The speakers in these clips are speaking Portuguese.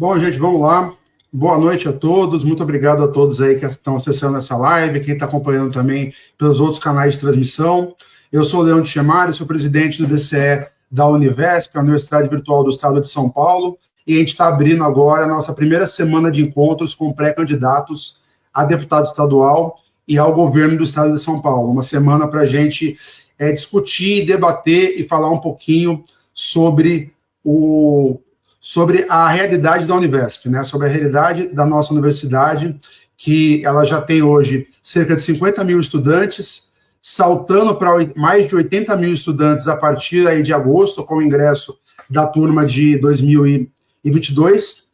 Bom, gente, vamos lá. Boa noite a todos, muito obrigado a todos aí que estão acessando essa live, quem está acompanhando também pelos outros canais de transmissão. Eu sou o de Chemari, sou presidente do DCE da Univesp, a Universidade Virtual do Estado de São Paulo, e a gente está abrindo agora a nossa primeira semana de encontros com pré-candidatos a deputado estadual e ao governo do Estado de São Paulo. Uma semana para a gente é, discutir, debater e falar um pouquinho sobre o, sobre a realidade da Univesp, né, sobre a realidade da nossa universidade, que ela já tem hoje cerca de 50 mil estudantes, saltando para mais de 80 mil estudantes a partir aí de agosto, com o ingresso da turma de 2022,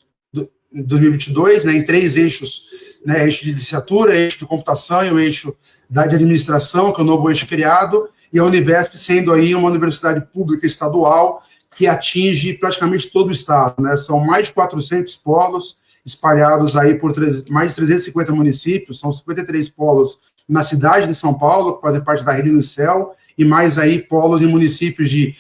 2022 né, em três eixos, né, eixo de licenciatura, eixo de computação e o eixo da de administração, que é o novo eixo criado, e a Univesp sendo aí uma universidade pública estadual que atinge praticamente todo o estado, né? São mais de 400 polos espalhados aí por mais de 350 municípios, são 53 polos na cidade de São Paulo, que fazem parte da Rede do Céu, e mais aí polos em municípios de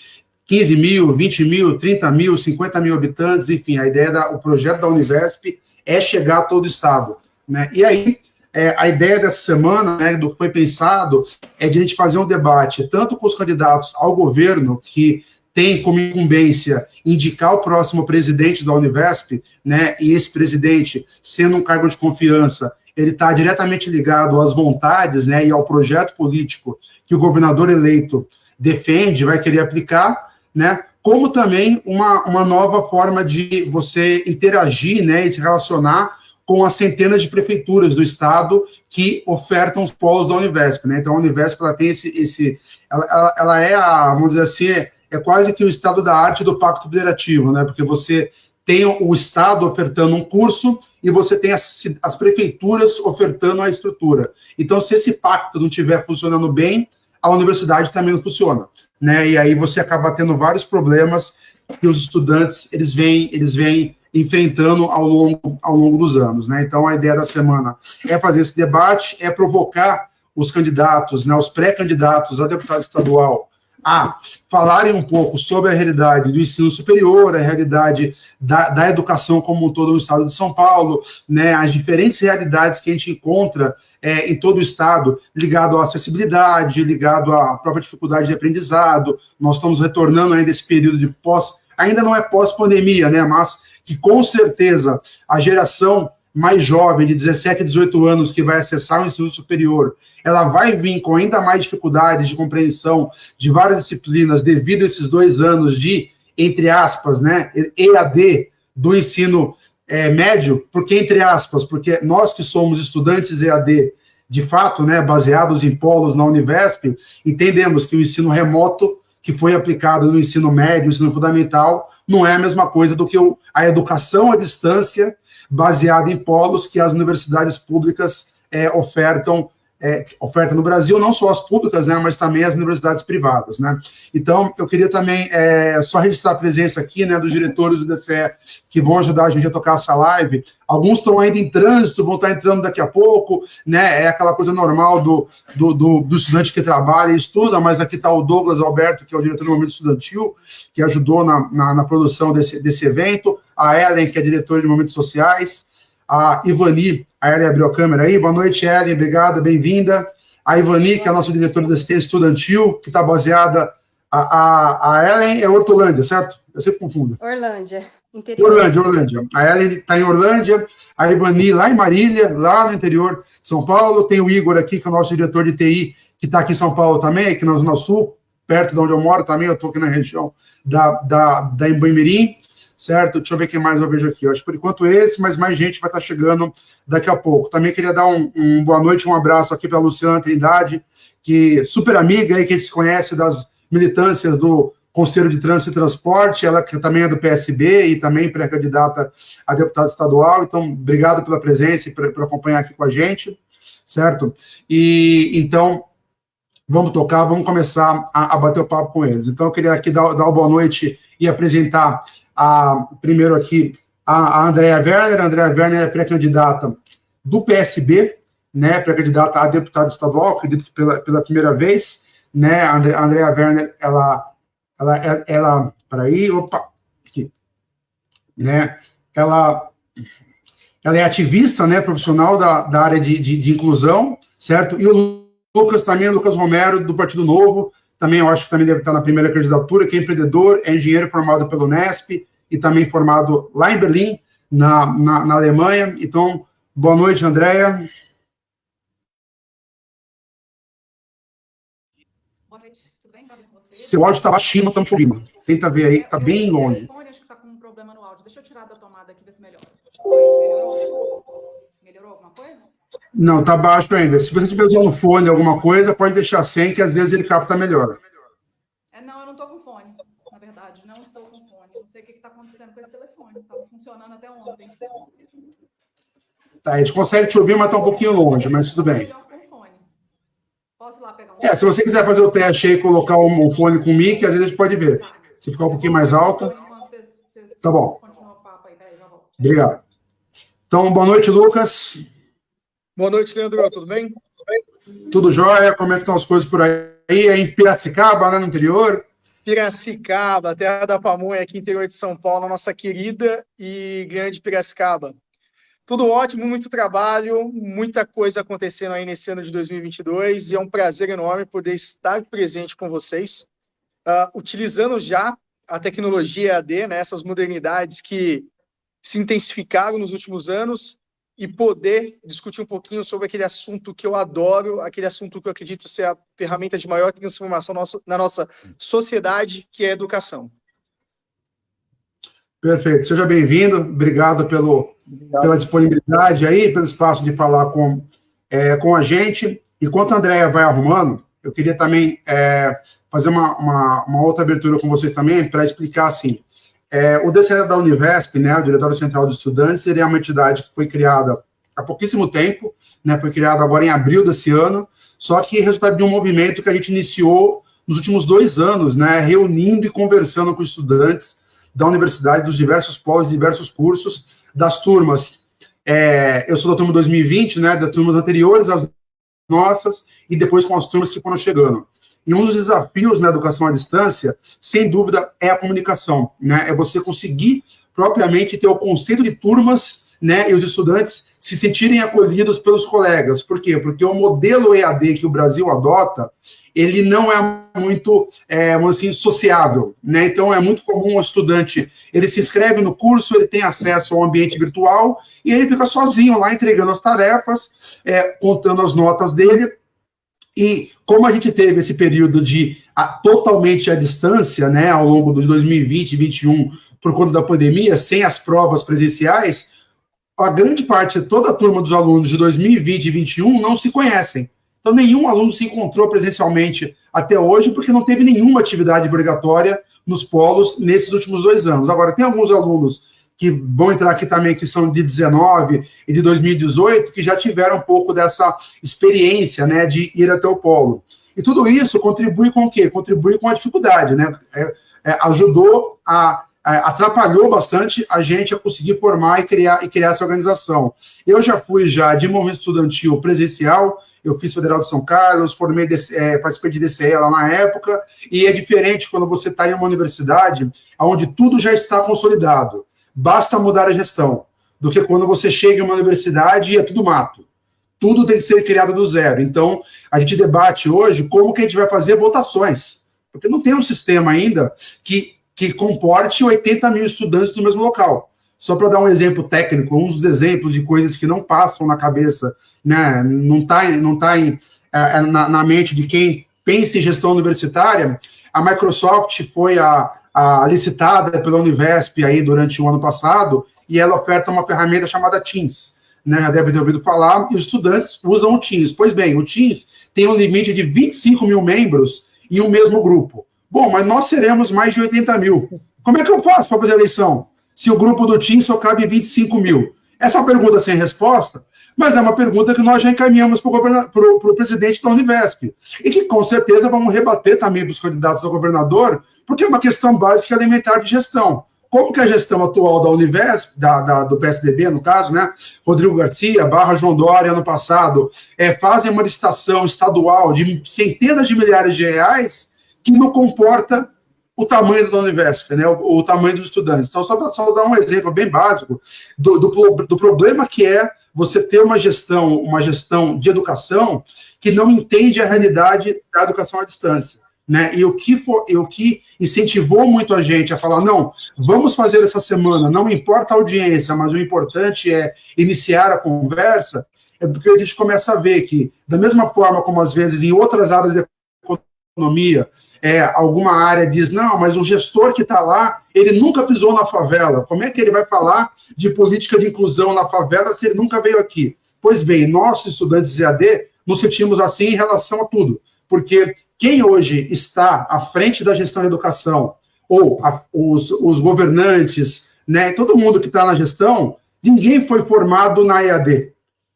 15 mil, 20 mil, 30 mil, 50 mil habitantes, enfim, a ideia, da, o projeto da Univesp é chegar a todo o estado, né? E aí, é, a ideia dessa semana, né, do que foi pensado, é de a gente fazer um debate tanto com os candidatos ao governo, que tem como incumbência indicar o próximo presidente da Univesp, né, e esse presidente, sendo um cargo de confiança, ele está diretamente ligado às vontades né, e ao projeto político que o governador eleito defende, vai querer aplicar, né, como também uma, uma nova forma de você interagir né, e se relacionar com as centenas de prefeituras do estado que ofertam os polos da Univesp. Né? Então, a Univesp ela tem esse. esse ela, ela, é a, vamos dizer assim, é quase que o estado da arte do pacto federativo, né? Porque você tem o Estado ofertando um curso e você tem as, as, prefeituras ofertando a estrutura. Então, se esse pacto não estiver funcionando bem, a universidade também não funciona. Né? E aí você acaba tendo vários problemas que os estudantes eles vêm, eles vêm enfrentando ao longo, ao longo dos anos. Né? Então, a ideia da semana é fazer esse debate, é provocar os candidatos, né, os pré-candidatos a deputado estadual a falarem um pouco sobre a realidade do ensino superior, a realidade da, da educação como um todo no estado de São Paulo, né, as diferentes realidades que a gente encontra é, em todo o estado, ligado à acessibilidade, ligado à própria dificuldade de aprendizado. Nós estamos retornando ainda esse período de pós, ainda não é pós-pandemia, né, mas que com certeza a geração mais jovem, de 17 a 18 anos, que vai acessar o ensino superior, ela vai vir com ainda mais dificuldades de compreensão de várias disciplinas devido a esses dois anos de, entre aspas, né, EAD do ensino é, médio, porque, entre aspas, porque nós que somos estudantes EAD, de fato, né, baseados em polos na Univesp, entendemos que o ensino remoto que foi aplicado no ensino médio, ensino fundamental, não é a mesma coisa do que a educação à distância baseada em polos que as universidades públicas é, ofertam é, oferta no Brasil, não só as públicas, né, mas também as universidades privadas, né. Então, eu queria também é, só registrar a presença aqui, né, dos diretores do DCE que vão ajudar a gente a tocar essa live. Alguns estão ainda em trânsito, vão estar entrando daqui a pouco, né, é aquela coisa normal do, do, do, do estudante que trabalha e estuda, mas aqui está o Douglas Alberto, que é o diretor do Momento Estudantil, que ajudou na, na, na produção desse, desse evento, a Ellen, que é diretora de Momentos Sociais, a Ivani, a Ellen abriu a câmera aí, boa noite, Ellen, obrigada, bem-vinda. A Ivani, que é a nossa diretora da assistência estudantil, que está baseada. A, a, a Ellen é Hortolândia, certo? Eu sempre confundo. Orlândia, interior. Orlândia, Orlândia. A Ellen está em Orlândia, a Ivani lá em Marília, lá no interior de São Paulo. Tem o Igor aqui, que é o nosso diretor de TI, que está aqui em São Paulo também, aqui na Zona Sul, perto de onde eu moro também, eu estou aqui na região da, da, da certo? Deixa eu ver quem mais eu vejo aqui. Eu acho que por enquanto esse, mas mais gente vai estar chegando daqui a pouco. Também queria dar um, um boa noite, um abraço aqui para a Luciana Trindade, que super amiga aí, que se conhece das militâncias do Conselho de Trânsito e Transporte, ela que também é do PSB e também pré-candidata a deputada estadual. Então, obrigado pela presença e por, por acompanhar aqui com a gente, certo? E então, vamos tocar, vamos começar a, a, bater o papo com eles. Então, eu queria aqui dar, dar uma boa noite e apresentar a, primeiro aqui a, a Andrea Werner. A Andrea Werner é pré-candidata do PSB, né, pré-candidata a deputada estadual, acredito que pela, pela primeira vez, né, a Andrea Werner, ela, ela, ela, ela aí, opa, aqui, né, ela, ela é ativista, né, profissional da, da área de, de, de inclusão, certo? E o Lucas também, o Lucas Romero, do Partido Novo, também eu acho que também deve estar na primeira candidatura, que é empreendedor, é engenheiro formado pelo Nesp e também formado lá em Berlim, na, na, na Alemanha. Então, boa noite, Andréia. Boa noite, tudo bem? Seu áudio está baixinho, estamos te ouvindo. Tenta ver aí, está bem longe. Acho que está com um problema no áudio. Deixa eu tirar da tomada aqui, ver se melhora. Melhorou? Melhorou alguma coisa? Não, está baixo ainda. Se você estiver usando fone alguma coisa, pode deixar sem, que às vezes ele capta melhor. É, não, eu não estou com fone, na verdade. Não estou com fone. Não sei o que está acontecendo com esse telefone. Estava funcionando até ontem. Tá, a gente consegue te ouvir, mas está um pouquinho longe, mas tudo bem. Posso lá pegar um... É, se você quiser fazer o teste aí e colocar o, fone com o mic, às vezes a gente pode ver. Se ficar um pouquinho mais alto. Tá bom. Obrigado. Então, boa noite, Lucas. Boa noite, Leandro. Tudo bem? Tudo, bem? Tudo jóia? Como é que estão as coisas por aí? É em Piracicaba, né, no interior? Piracicaba, terra da pamonha, aqui interior de São Paulo, nossa querida e grande Piracicaba. Tudo ótimo, muito trabalho, muita coisa acontecendo aí nesse ano de 2022 e é um prazer enorme poder estar presente com vocês, uh, utilizando já a tecnologia AD, né, essas modernidades que se intensificaram nos últimos anos e poder discutir um pouquinho sobre aquele assunto que eu adoro, aquele assunto que eu acredito ser a ferramenta de maior transformação na nossa sociedade, que é a educação. Perfeito. Seja bem-vindo. Obrigado pelo, Obrigado. pela disponibilidade aí, pelo espaço de falar com, é, com a gente. Enquanto a Andrea vai arrumando, eu queria também é, fazer uma, uma, uma, outra abertura com vocês também para explicar assim. É, o DCE da Univesp, né, o Diretório Central de Estudantes, seria uma entidade que foi criada há pouquíssimo tempo, né, foi criada agora em abril desse ano, só que resultado de um movimento que a gente iniciou nos últimos dois anos, né, reunindo e conversando com estudantes da universidade, dos diversos polos, diversos cursos, das turmas. É, eu sou da turma 2020, né, da turmas anteriores às nossas, e depois com as turmas que foram chegando. E um dos desafios na educação à distância, sem dúvida, é a comunicação, né, é você conseguir propriamente ter o conceito de turmas, né, e os estudantes se sentirem acolhidos pelos colegas. Por quê? Porque o modelo EAD que o Brasil adota, ele não é muito, é, assim, sociável, né? Então, é muito comum o estudante, ele se inscreve no curso, ele tem acesso ao ambiente virtual, e ele fica sozinho lá, entregando as tarefas, é, contando as notas dele, e como a gente teve esse período de a, totalmente à distância, né, ao longo dos 2020 e 2021, por conta da pandemia, sem as provas presenciais, a grande parte, toda a turma dos alunos de 2020 e 2021 não se conhecem. Então, nenhum aluno se encontrou presencialmente até hoje, porque não teve nenhuma atividade obrigatória nos polos nesses últimos dois anos. Agora, tem alguns alunos que vão entrar aqui também, que são de 19 e de 2018, que já tiveram um pouco dessa experiência, né, de ir até o polo. E tudo isso contribui com o quê? Contribui com a dificuldade, né? É, é, ajudou a atrapalhou bastante a gente a conseguir formar e criar, e criar essa organização. Eu já fui já de movimento estudantil presencial, eu fiz Federal de São Carlos, formei, é, participei de DCE lá na época, e é diferente quando você está em uma universidade onde tudo já está consolidado, basta mudar a gestão, do que quando você chega em uma universidade e é tudo mato. Tudo tem que ser criado do zero. Então, a gente debate hoje como que a gente vai fazer votações, porque não tem um sistema ainda que que comporte 80 mil estudantes no mesmo local. Só para dar um exemplo técnico, um dos exemplos de coisas que não passam na cabeça, né, não está não tá em, é, é, na, na, mente de quem pensa em gestão universitária, a Microsoft foi a, a licitada pela Univesp aí durante o ano passado, e ela oferta uma ferramenta chamada Teams. Né, já deve ter ouvido falar, e os estudantes usam o Teams. Pois bem, o Teams tem um limite de 25 mil membros em um mesmo grupo. Bom, mas nós seremos mais de 80 mil. Como é que eu faço para fazer a eleição? Se o grupo do TIM só cabe 25 mil? Essa é pergunta sem resposta, mas é uma pergunta que nós já encaminhamos para o presidente da Univesp. E que com certeza vamos rebater também para os candidatos ao governador, porque é uma questão básica elementar de gestão. Como que a gestão atual da Univesp, da, da, do PSDB, no caso, né? Rodrigo Garcia, barra João Dória, ano passado, é, fazem uma licitação estadual de centenas de milhares de reais que não comporta o tamanho da Univesp, né, o, o tamanho dos estudantes. Então, só para dar um exemplo bem básico do, do, do, problema que é você ter uma gestão, uma gestão de educação que não entende a realidade da educação à distância. Né? E, o que for, e o que incentivou muito a gente a falar, não, vamos fazer essa semana, não importa a audiência, mas o importante é iniciar a conversa, é porque a gente começa a ver que, da mesma forma como às vezes em outras áreas da economia, é, alguma área diz, não, mas o gestor que está lá, ele nunca pisou na favela. Como é que ele vai falar de política de inclusão na favela se ele nunca veio aqui? Pois bem, nós, estudantes de AD, nos sentimos assim em relação a tudo. Porque quem hoje está à frente da gestão da educação, ou a, os, os governantes, né, todo mundo que está na gestão, ninguém foi formado na EAD.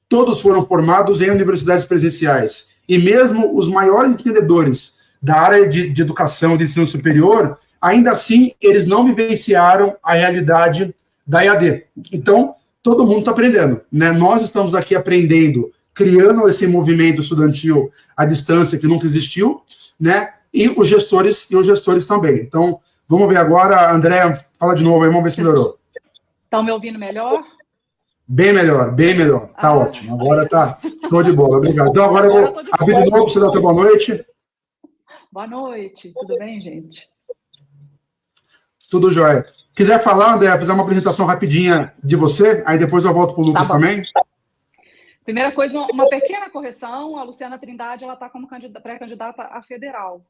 Todos foram formados em universidades presenciais. E mesmo os maiores entendedores da área de, de educação de ensino superior, ainda assim, eles não vivenciaram a realidade da EAD. Então, todo mundo está aprendendo. Né? Nós estamos aqui aprendendo, criando esse movimento estudantil à distância que nunca existiu, né? e os gestores e os gestores também. Então, vamos ver agora, André, fala de novo aí, vamos ver se melhorou. Estão me ouvindo melhor? Bem melhor, bem melhor. Tá ah, ótimo. Agora tá show de bola. Obrigado. Então, agora eu vou abrir de novo para você dar a boa noite. Boa noite, tudo bem, gente? Tudo jóia. Quiser falar, André, fazer uma apresentação rapidinha de você, aí depois eu volto para o Lucas tá também. Primeira coisa, uma pequena correção, a Luciana Trindade, ela está como pré-candidata a federal.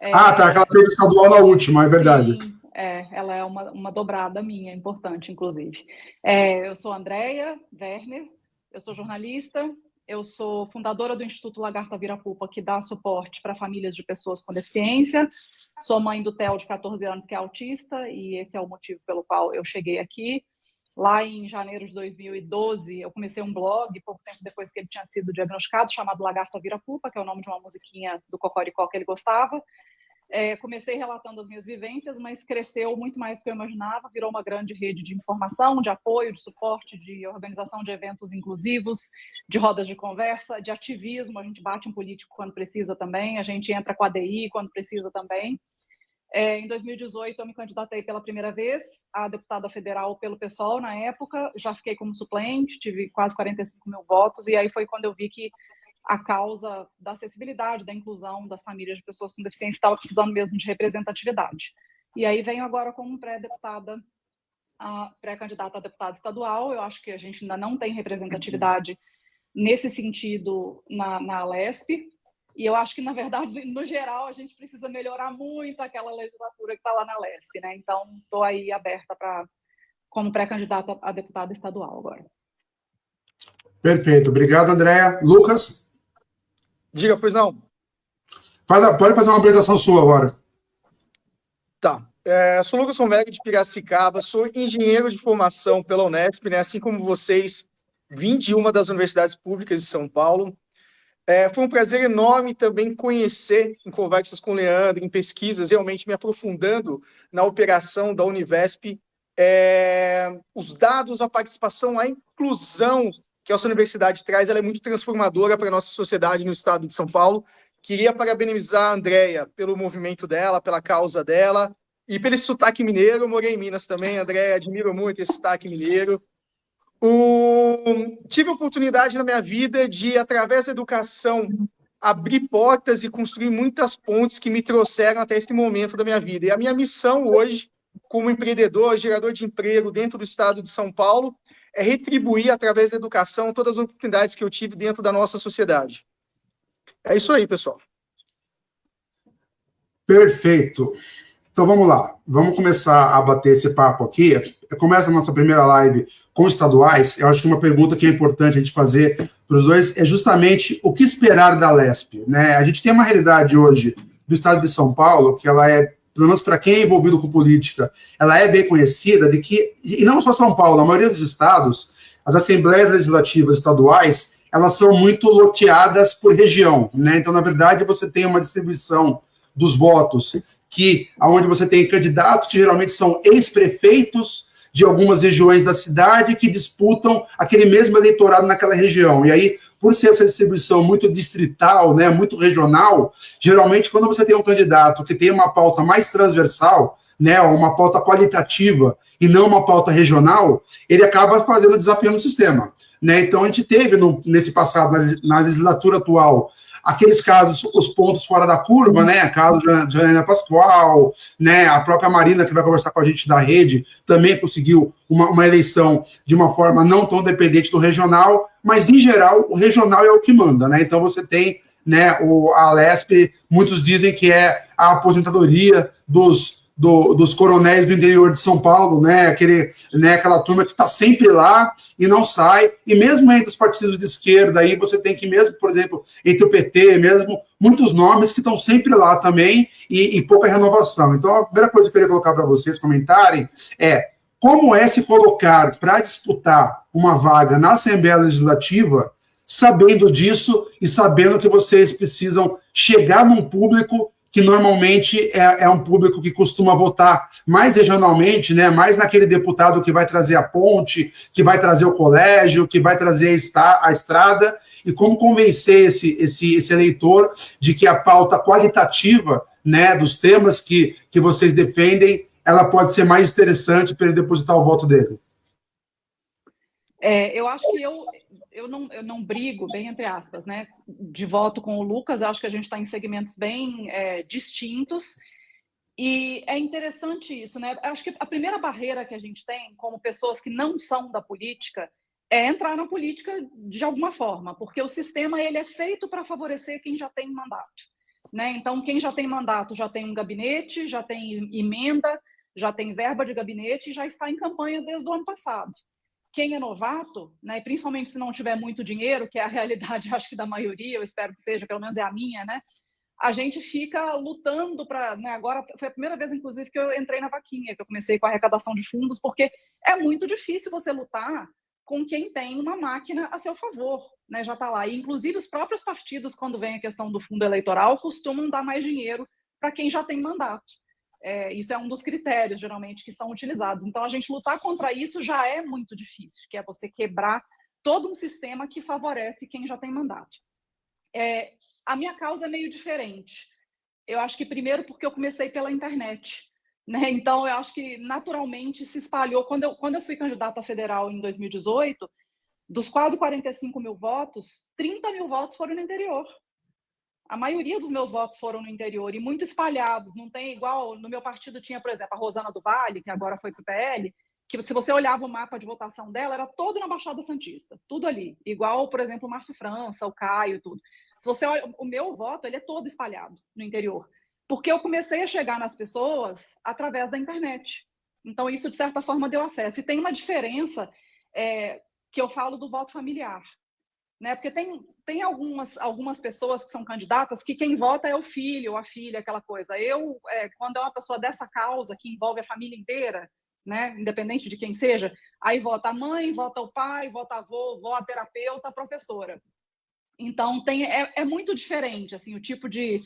É... Ah, tá, aquela teve estadual na última, é verdade. Sim, é, ela é uma, uma dobrada minha, importante, inclusive. É, eu sou Andréia Werner, eu sou jornalista, eu sou fundadora do Instituto Lagarta Virapupa, que dá suporte para famílias de pessoas com deficiência. Sou mãe do Theo, de 14 anos, que é autista, e esse é o motivo pelo qual eu cheguei aqui. Lá em janeiro de 2012, eu comecei um blog, pouco tempo depois que ele tinha sido diagnosticado, chamado Lagarta Virapupa, que é o nome de uma musiquinha do Cocoricó que ele gostava. É, comecei relatando as minhas vivências, mas cresceu muito mais do que eu imaginava, virou uma grande rede de informação, de apoio, de suporte, de organização de eventos inclusivos, de rodas de conversa, de ativismo. A gente bate um político quando precisa também, a gente entra com a DI quando precisa também. É, em 2018, eu me candidatei pela primeira vez a deputada federal pelo PSOL na época, já fiquei como suplente, tive quase 45 mil votos, e aí foi quando eu vi que a causa da acessibilidade, da inclusão das famílias de pessoas com deficiência estava precisando mesmo de representatividade. E aí venho agora como pré-deputada, pré-candidata a deputada estadual. Eu acho que a gente ainda não tem representatividade nesse sentido na, na Alesp. E eu acho que, na verdade, no geral, a gente precisa melhorar muito aquela legislatura que está lá na Alesp. Né? Então, estou aí aberta para como pré-candidata a deputada estadual agora. Perfeito. Obrigado, Andréa. Lucas? Diga, pois não. Faz a, pode fazer uma apresentação sua agora. Tá. É, sou Lucas Romeg de Piracicaba, sou engenheiro de formação pela Unesp, né, assim como vocês, vim de uma das universidades públicas de São Paulo. É, foi um prazer enorme também conhecer, em conversas com o Leandro, em pesquisas, realmente me aprofundando na operação da Univesp, é, os dados, a participação, a inclusão que essa universidade traz, ela é muito transformadora para a nossa sociedade no estado de São Paulo. Queria parabenizar a Andrea pelo movimento dela, pela causa dela e pelo sotaque mineiro. Morei em Minas também, Andréia, admiro muito esse sotaque mineiro. O... Tive a oportunidade na minha vida de, através da educação, abrir portas e construir muitas pontes que me trouxeram até esse momento da minha vida. E a minha missão hoje, como empreendedor, gerador de emprego dentro do estado de São Paulo, é retribuir, através da educação, todas as oportunidades que eu tive dentro da nossa sociedade. É isso aí, pessoal. Perfeito. Então vamos lá, vamos começar a bater esse papo aqui. Começa a nossa primeira live com estaduais. Eu acho que uma pergunta que é importante a gente fazer para os dois é justamente o que esperar da LESP. Né? A gente tem uma realidade hoje do estado de São Paulo que ela é pelo menos para quem é envolvido com política, ela é bem conhecida de que, e não só São Paulo, a maioria dos estados, as assembleias legislativas estaduais, elas são muito loteadas por região, né? Então, na verdade, você tem uma distribuição dos votos que, aonde você tem candidatos que geralmente são ex-prefeitos de algumas regiões da cidade que disputam aquele mesmo eleitorado naquela região. E aí, por ser essa distribuição muito distrital, né, muito regional, geralmente quando você tem um candidato que tem uma pauta mais transversal, né, uma pauta qualitativa e não uma pauta regional, ele acaba fazendo desafio no sistema. Né? Então, a gente teve no, nesse passado, na, na legislatura atual, aqueles casos, os pontos fora da curva, né? Caso de Janaina Pascoal, né? A própria Marina, que vai conversar com a gente da rede, também conseguiu uma, uma, eleição de uma forma não tão dependente do regional, mas em geral o regional é o que manda, né? Então você tem né, o, a Lesp, muitos dizem que é a aposentadoria dos do, dos coronéis do interior de São Paulo, né, aquele, né, aquela turma que está sempre lá e não sai, e mesmo entre os partidos de esquerda, aí você tem que mesmo, por exemplo, entre o PT, mesmo, muitos nomes que estão sempre lá também, e, e pouca renovação. Então, a primeira coisa que eu queria colocar para vocês comentarem é como é se colocar para disputar uma vaga na Assembleia Legislativa, sabendo disso e sabendo que vocês precisam chegar num público que normalmente é, é, um público que costuma votar mais regionalmente, né, mais naquele deputado que vai trazer a ponte, que vai trazer o colégio, que vai trazer a, estrada, e como convencer esse, esse, esse eleitor de que a pauta qualitativa né, dos temas que, que vocês defendem, ela pode ser mais interessante para ele depositar o voto dele. É, eu acho que eu, eu não, eu não brigo, bem entre aspas, né, de voto com o Lucas, eu acho que a gente está em segmentos bem é, distintos, e é interessante isso, né? Acho que a primeira barreira que a gente tem, como pessoas que não são da política, é entrar na política de alguma forma, porque o sistema ele é feito para favorecer quem já tem mandato. Né? Então, quem já tem mandato já tem um gabinete, já tem emenda, já tem verba de gabinete e já está em campanha desde o ano passado quem é novato, né, principalmente se não tiver muito dinheiro, que é a realidade, acho que da maioria, eu espero que seja, pelo menos é a minha, né, a gente fica lutando para. Né, agora foi a primeira vez, inclusive, que eu entrei na vaquinha, que eu comecei com a arrecadação de fundos, porque é muito difícil você lutar com quem tem uma máquina a seu favor, né, já está lá. E, inclusive, os próprios partidos, quando vem a questão do fundo eleitoral, costumam dar mais dinheiro para quem já tem mandato. É, isso é um dos critérios, geralmente, que são utilizados. Então, a gente lutar contra isso já é muito difícil, que é você quebrar todo um sistema que favorece quem já tem mandato. É, a minha causa é meio diferente. Eu acho que, primeiro, porque eu comecei pela internet. Né? Então, eu acho que, naturalmente, se espalhou. Quando eu, quando eu fui candidata federal em 2018, dos quase 45 mil votos, 30 mil votos foram no interior a maioria dos meus votos foram no interior e muito espalhados. Não tem igual no meu partido tinha, por exemplo, a Rosana do Vale, que agora foi para o PL, que se você olhava o mapa de votação dela, era todo na Baixada Santista, tudo ali. Igual, por exemplo, o Márcio França, o Caio, tudo. Se você olha, o meu voto, ele é todo espalhado no interior. Porque eu comecei a chegar nas pessoas através da internet. Então, isso, de certa forma, deu acesso. E tem uma diferença é, que eu falo do voto familiar né? Porque tem, tem algumas, algumas pessoas que são candidatas que quem vota é o filho ou a filha, aquela coisa. Eu, é, quando é uma pessoa dessa causa, que envolve a família inteira, né? independente de quem seja, aí vota a mãe, vota o pai, vota a avô, vota a terapeuta, professora. Então, tem, é, é muito diferente, assim, o tipo de,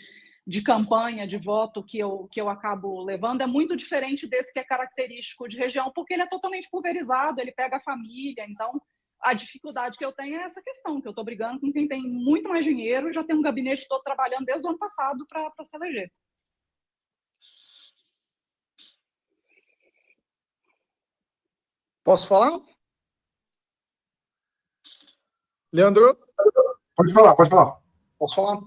de campanha, de voto que eu, que eu acabo levando é muito diferente desse que é característico de região, porque ele é totalmente pulverizado, ele pega a família, então a dificuldade que eu tenho é essa questão, que eu estou brigando com quem tem muito mais dinheiro e já tem um gabinete todo trabalhando desde o ano passado para se eleger. Posso falar? Leandro? Pode falar, pode falar. Posso falar?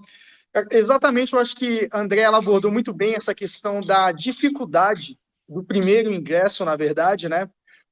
É, exatamente, eu acho que André abordou muito bem essa questão da dificuldade do primeiro ingresso, na verdade, né?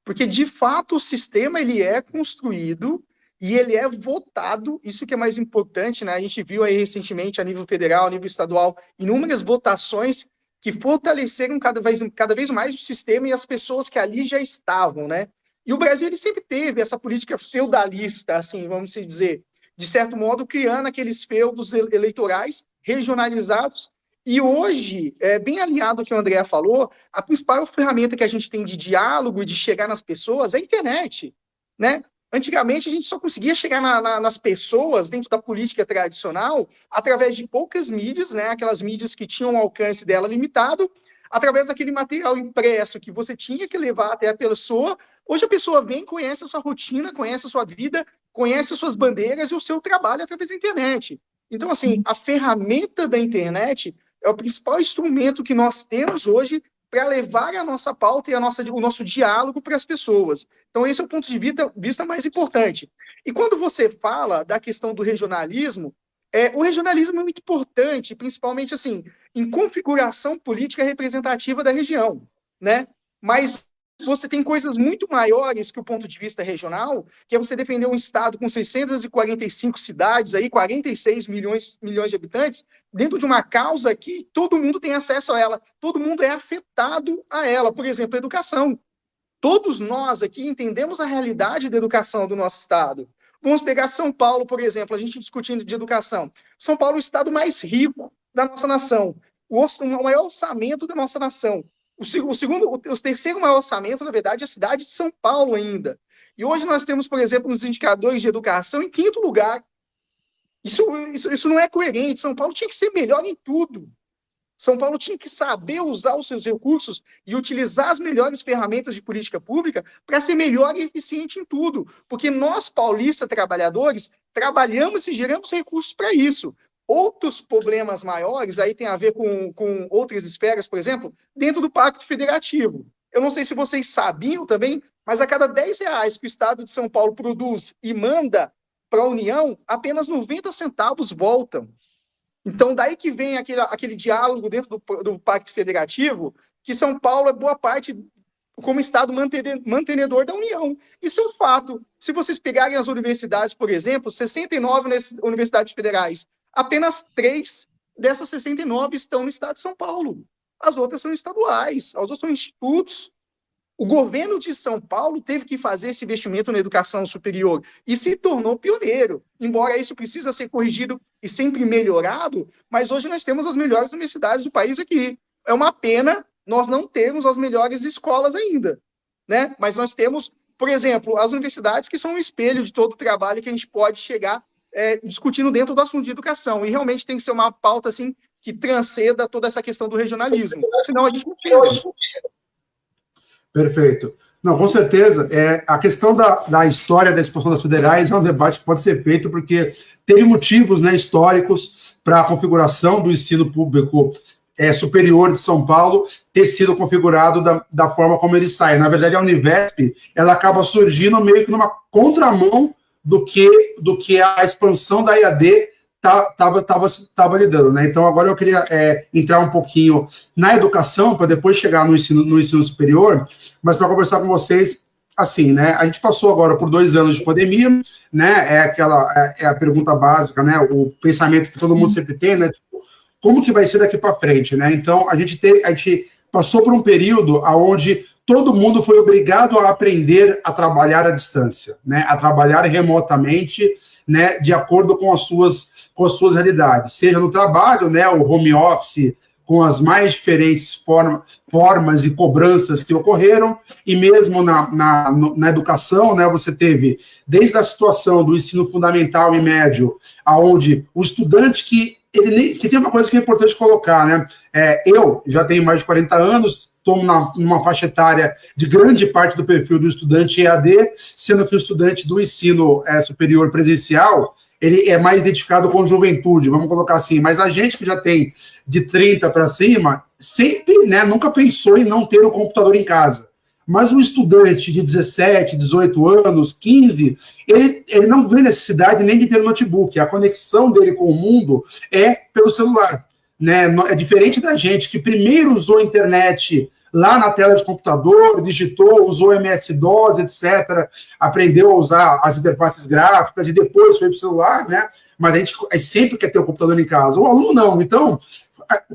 Porque, de fato, o sistema ele é construído e ele é votado, isso que é mais importante, né? A gente viu aí recentemente, a nível federal, a nível estadual, inúmeras votações que fortaleceram cada vez, cada vez mais o sistema e as pessoas que ali já estavam, né? E o Brasil ele sempre teve essa política feudalista, assim, vamos dizer, de certo modo, criando aqueles feudos eleitorais regionalizados e hoje, é, bem alinhado ao que o André falou, a principal ferramenta que a gente tem de diálogo e de chegar nas pessoas é a internet. Né? Antigamente, a gente só conseguia chegar na, na, nas pessoas dentro da política tradicional através de poucas mídias, né? aquelas mídias que tinham um alcance dela limitado, através daquele material impresso que você tinha que levar até a pessoa. Hoje a pessoa vem, conhece a sua rotina, conhece a sua vida, conhece as suas bandeiras e o seu trabalho através da internet. Então, assim, a ferramenta da internet é o principal instrumento que nós temos hoje para levar a nossa pauta e a nossa, o nosso diálogo para as pessoas. Então, esse é o ponto de vista, vista mais importante. E quando você fala da questão do regionalismo, é, o regionalismo é muito importante, principalmente assim, em configuração política representativa da região, né? Mas você tem coisas muito maiores que o ponto de vista regional, que é você defender um estado com 645 cidades, aí 46 milhões, milhões de habitantes, dentro de uma causa que todo mundo tem acesso a ela, todo mundo é afetado a ela. Por exemplo, a educação. Todos nós aqui entendemos a realidade da educação do nosso estado. Vamos pegar São Paulo, por exemplo, a gente discutindo de educação. São Paulo é o estado mais rico da nossa nação, o, maior orçamento da nossa nação. O, o segundo, o, terceiro maior orçamento, na verdade, é a cidade de São Paulo ainda. E hoje nós temos, por exemplo, nos indicadores de educação em quinto lugar. Isso, isso, isso não é coerente. São Paulo tinha que ser melhor em tudo. São Paulo tinha que saber usar os seus recursos e utilizar as melhores ferramentas de política pública para ser melhor e eficiente em tudo. Porque nós, paulistas trabalhadores, trabalhamos e geramos recursos para isso. Outros problemas maiores aí tem a ver com, com outras esferas, por exemplo, dentro do Pacto Federativo. Eu não sei se vocês sabiam também, mas a cada 10 reais que o Estado de São Paulo produz e manda para a União, apenas 90 centavos voltam. Então, daí que vem aquele, aquele diálogo dentro do, do Pacto Federativo, que São Paulo é boa parte como Estado mantenedor da União. Isso é um fato. Se vocês pegarem as universidades, por exemplo, 69 universidades federais, apenas três dessas 69 estão no estado de São Paulo. As outras são estaduais, as outras são institutos. O governo de São Paulo teve que fazer esse investimento na educação superior e se tornou pioneiro. Embora isso precisa ser corrigido e sempre melhorado, mas hoje nós temos as melhores universidades do país aqui. É uma pena nós não termos as melhores escolas ainda, né? Mas nós temos, por exemplo, as universidades que são um espelho de todo o trabalho que a gente pode chegar é, discutindo dentro do assunto de educação. E realmente tem que ser uma pauta assim que transcenda toda essa questão do regionalismo. Senão a gente não chega. Perfeito. Não, com certeza. É, a questão da, da história da expansão das federais é um debate que pode ser feito, porque teve motivos né, históricos para a configuração do ensino público é, superior de São Paulo ter sido configurado da, da forma como ele está. E, na verdade, a Univesp ela acaba surgindo meio que numa contramão do que, do que a expansão da IAD estava tava, tava lidando. Né? Então, agora eu queria é, entrar um pouquinho na educação, para depois chegar no ensino, no ensino superior, mas para conversar com vocês, assim, né? A gente passou agora por dois anos de pandemia, né? É aquela é, é a pergunta básica, né? O pensamento que todo mundo sempre tem, né? Tipo, como que vai ser daqui para frente, né? Então, a gente, tem, a gente passou por um período onde todo mundo foi obrigado a aprender a trabalhar à distância, né, a trabalhar remotamente, né, de acordo com as suas com as suas realidades, seja no trabalho, né, o home office com as mais diferentes forma, formas e cobranças que ocorreram, e mesmo na, na, na, educação, né, você teve desde a situação do ensino fundamental e médio, aonde o estudante que ele que tem uma coisa que é importante colocar, né? É, eu já tenho mais de 40 anos, estou numa faixa etária de grande parte do perfil do estudante EAD, sendo que o estudante do ensino é, superior presencial, ele é mais identificado com juventude, vamos colocar assim, mas a gente que já tem de 30 para cima, sempre, né, nunca pensou em não ter o um computador em casa. Mas um estudante de 17, 18 anos, 15, ele, ele não vê necessidade nem de ter um notebook. A conexão dele com o mundo é pelo celular. Né? É diferente da gente que primeiro usou a internet lá na tela de computador, digitou, usou MS-DOS, etc., aprendeu a usar as interfaces gráficas e depois foi para o celular, né? Mas a gente sempre quer ter o computador em casa. O aluno não. Então,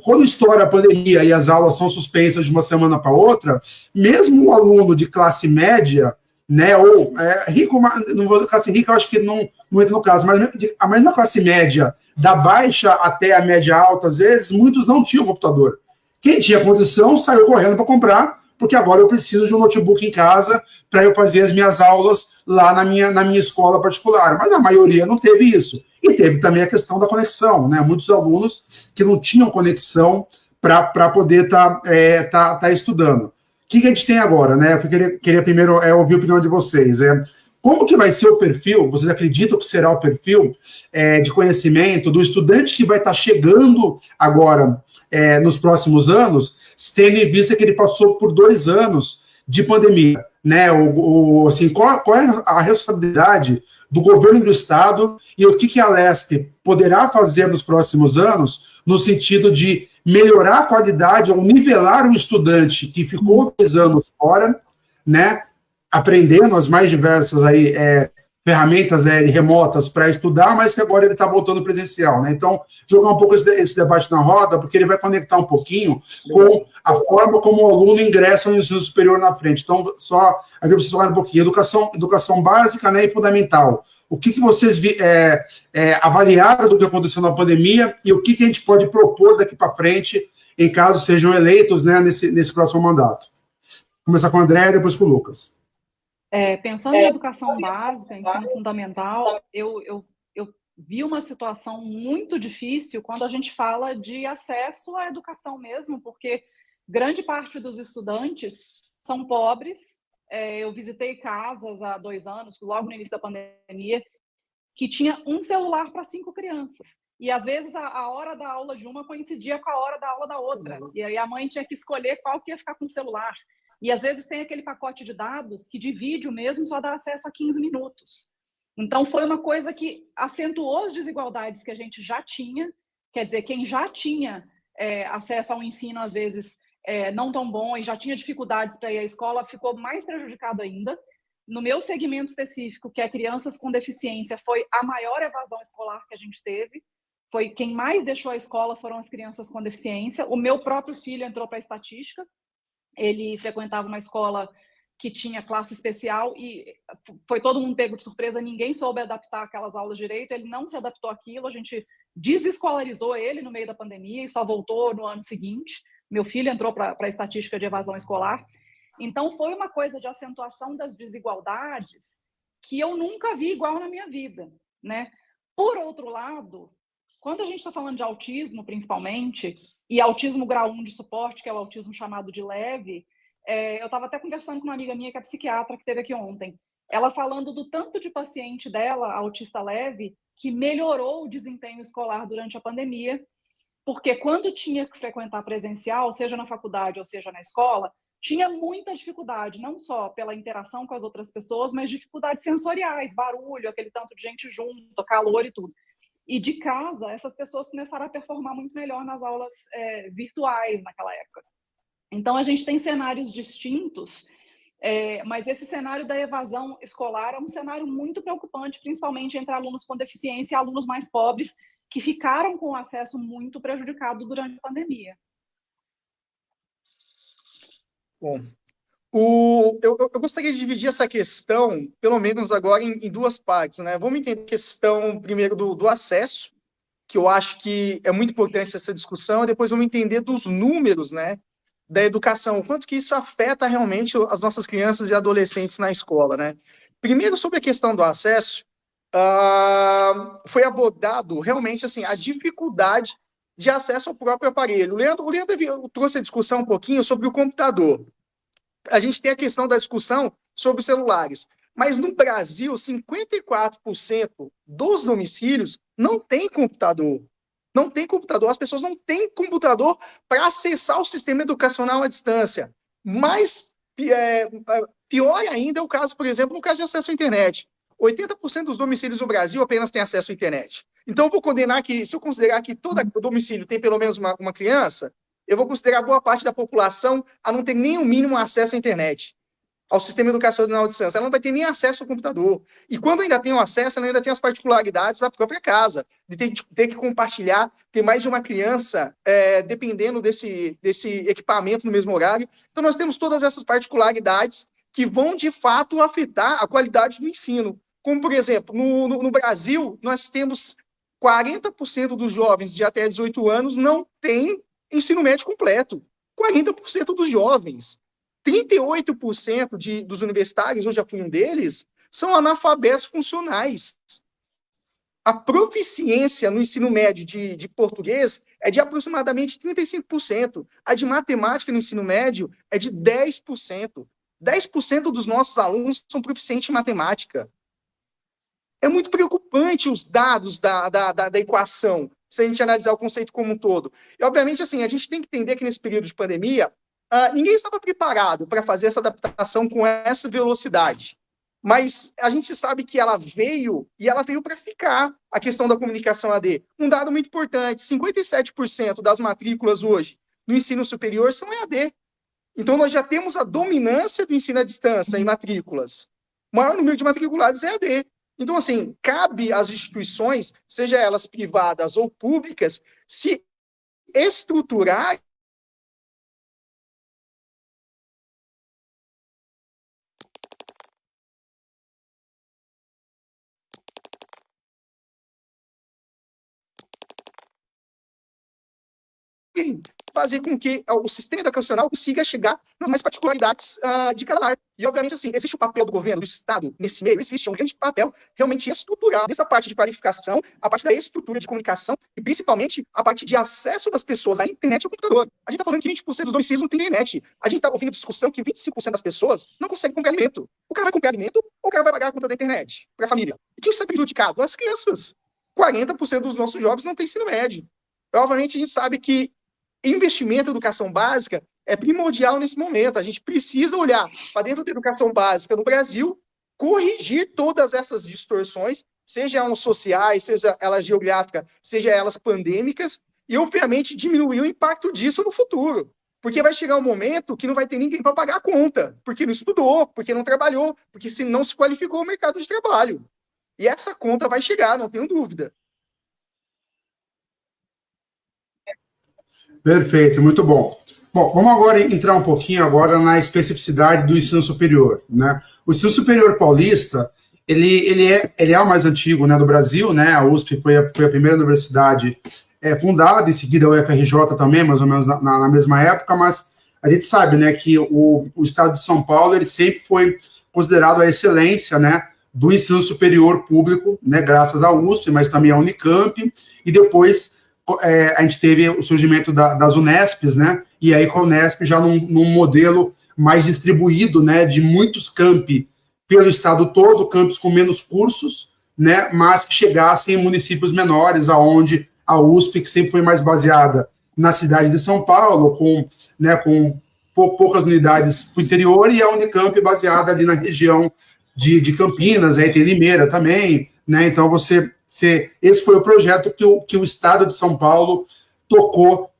quando estoura a pandemia e as aulas são suspensas de uma semana para outra, mesmo o aluno de classe média, né, ou é, rico, não vou classe rica, eu acho que não, não entra no caso, mas a mesma classe média, da baixa até a média alta, às vezes, muitos não tinham computador. Quem tinha condição saiu correndo para comprar, porque agora eu preciso de um notebook em casa para eu fazer as minhas aulas lá na minha, na minha escola particular. Mas a maioria não teve isso. E teve também a questão da conexão, né? Muitos alunos que não tinham conexão para poder estar tá, é, tá, tá estudando. O que, que, a gente tem agora, né? Eu queria, queria primeiro é, ouvir a opinião de vocês. É, como que vai ser o perfil? Vocês acreditam que será o perfil é, de conhecimento do estudante que vai estar tá chegando agora é, nos próximos anos, tendo em vista que ele passou por dois anos de pandemia, né? O, o assim, qual, qual, é a responsabilidade do governo do estado e o que, que a LESP poderá fazer nos próximos anos no sentido de melhorar a qualidade ou nivelar o estudante que ficou dois anos fora, né? Aprendendo as mais diversas aí é, ferramentas é, remotas para estudar, mas que agora ele está voltando presencial, né? Então, jogar um pouco esse, esse, debate na roda, porque ele vai conectar um pouquinho com a forma como o aluno ingressa no ensino superior na frente. Então, só a gente precisa falar um pouquinho. Educação, educação básica né, e fundamental. O que, que vocês é, é, avaliaram do que aconteceu na pandemia e o que, que a gente pode propor daqui para frente, em caso sejam eleitos né, nesse, nesse próximo mandato? Vou começar com o André e depois com o Lucas. É, pensando em educação básica, ensino fundamental, eu, eu, eu vi uma situação muito difícil quando a gente fala de acesso à educação mesmo, porque grande parte dos estudantes são pobres. É, eu visitei casas há dois anos, logo no início da pandemia, que tinha um celular para cinco crianças. E às vezes a, a, hora da aula de uma coincidia com a hora da aula da outra. Uhum. E aí a mãe tinha que escolher qual que ia ficar com o celular. E às vezes tem aquele pacote de dados que de vídeo mesmo só dá acesso a 15 minutos. Então foi uma coisa que acentuou as desigualdades que a gente já tinha. Quer dizer, quem já tinha é, acesso ao ensino, às vezes, é, não tão bom e já tinha dificuldades para ir à escola, ficou mais prejudicado ainda. No meu segmento específico, que é crianças com deficiência, foi a maior evasão escolar que a gente teve. Foi quem mais deixou a escola foram as crianças com deficiência. O meu próprio filho entrou para a estatística, ele frequentava uma escola que tinha classe especial e foi todo mundo pego de surpresa, ninguém soube adaptar aquelas aulas direito, ele não se adaptou àquilo, a gente desescolarizou ele no meio da pandemia e só voltou no ano seguinte. Meu filho entrou para a estatística de evasão escolar. Então, foi uma coisa de acentuação das desigualdades que eu nunca vi igual na minha vida, né? Por outro lado, quando a gente está falando de autismo, principalmente, e autismo grau 1 de suporte, que é o autismo chamado de leve, é, eu estava até conversando com uma amiga minha que é psiquiatra, que esteve aqui ontem, ela falando do tanto de paciente dela, autista leve, que melhorou o desempenho escolar durante a pandemia, porque quando tinha que frequentar presencial, seja na faculdade ou seja na escola, tinha muita dificuldade, não só pela interação com as outras pessoas, mas dificuldades sensoriais, barulho, aquele tanto de gente junto, calor e tudo. E de casa, essas pessoas começaram a performar muito melhor nas aulas é, virtuais naquela época. Então, a gente tem cenários distintos, é, mas esse cenário da evasão escolar é um cenário muito preocupante, principalmente entre alunos com deficiência e alunos mais pobres, que ficaram com acesso muito prejudicado durante a pandemia. Bom, o, eu, eu, gostaria de dividir essa questão, pelo menos agora, em, em, duas partes. Né? Vamos entender a questão, primeiro, do, do, acesso, que eu acho que é muito importante essa discussão, e depois vamos entender dos números né, da educação, o quanto que isso afeta realmente as nossas crianças e adolescentes na escola. Né? Primeiro, sobre a questão do acesso, uh, foi abordado realmente assim a dificuldade de acesso ao próprio aparelho. O Leandro, o Leandro trouxe a discussão um pouquinho sobre o computador a gente tem a questão da discussão sobre celulares. Mas no Brasil, 54% dos domicílios não tem computador. Não tem computador. As pessoas não têm computador para acessar o sistema educacional à distância. Mas é, é, pior ainda é o caso, por exemplo, no caso de acesso à internet. 80% dos domicílios no Brasil apenas têm acesso à internet. Então, eu vou condenar que, se eu considerar que todo domicílio tem pelo menos uma, uma criança, eu vou considerar boa parte da população a não ter nem o mínimo acesso à internet, ao sistema educacional de distância. Ela não vai ter nem acesso ao computador. E quando ainda tem o acesso, ela ainda tem as particularidades da própria casa, de ter, ter que compartilhar, ter mais de uma criança é, dependendo desse, desse equipamento no mesmo horário. Então, nós temos todas essas particularidades que vão, de fato, afetar a qualidade do ensino. Como, por exemplo, no, no, no Brasil, nós temos 40% dos jovens de até 18 anos não têm ensino médio completo. 40% dos jovens. 38% de, dos universitários, eu já fui um deles, são analfabetos funcionais. A proficiência no ensino médio de, de português é de aproximadamente 35%. A de matemática no ensino médio é de 10%. 10% dos nossos alunos são proficientes em matemática. É muito preocupante os dados da, da, da, da equação, se a gente analisar o conceito como um todo. E, obviamente, assim, a gente tem que entender que nesse período de pandemia, uh, ninguém estava preparado para fazer essa adaptação com essa velocidade. Mas a gente sabe que ela veio e ela veio para ficar, a questão da comunicação AD. Um dado muito importante: 57% das matrículas hoje no ensino superior são EAD. Então, nós já temos a dominância do ensino à distância em matrículas. O maior número de matriculados é EAD. Então, assim, cabe às instituições, seja elas privadas ou públicas, se estruturar fazer com que o sistema educacional consiga chegar nas mais particularidades uh, de cada área. E, obviamente, assim, existe o papel do governo, do Estado, nesse meio, existe um grande papel realmente estrutural, dessa parte de qualificação, a parte da estrutura de comunicação e, principalmente, a parte de acesso das pessoas à internet e ao computador. A gente está falando que 20% dos domicílios não tem internet. A gente está ouvindo discussão que 25% das pessoas não conseguem comprar alimento. O cara vai comprar alimento ou o cara vai pagar a conta da internet para a família? E quem está prejudicado? As crianças. 40% dos nossos jovens não têm ensino médio. Obviamente, a gente sabe que investimento em educação básica é primordial nesse momento. A gente precisa olhar para dentro da educação básica no Brasil, corrigir todas essas distorções, seja elas sociais, seja elas geográficas, seja elas pandêmicas, e obviamente diminuir o impacto disso no futuro. Porque vai chegar um momento que não vai ter ninguém para pagar a conta, porque não estudou, porque não trabalhou, porque se não se qualificou o mercado de trabalho. E essa conta vai chegar, não tenho dúvida. Perfeito, muito bom. Bom, vamos agora entrar um pouquinho agora na especificidade do ensino superior, né? O ensino superior paulista, ele, ele, é, ele é o mais antigo né, do Brasil, né? A USP foi a, foi a primeira universidade é, fundada, em seguida a UFRJ também, mais ou menos na, na, mesma época, mas a gente sabe, né, que o, o estado de São Paulo, ele sempre foi considerado a excelência, né, do ensino superior público, né, graças à USP, mas também à Unicamp, e depois é, a gente teve o surgimento da, das Unesps, né? E aí com a Unesp já num, num, modelo mais distribuído, né? De muitos campi pelo estado todo, campos com menos cursos, né? Mas que chegassem em municípios menores, aonde a USP, que sempre foi mais baseada na cidade de São Paulo, com, né, com poucas unidades para o interior, e a Unicamp baseada ali na região de, de Campinas, aí tem Limeira também, né? Então você ser. Esse foi o projeto que o, que o Estado de São Paulo tocou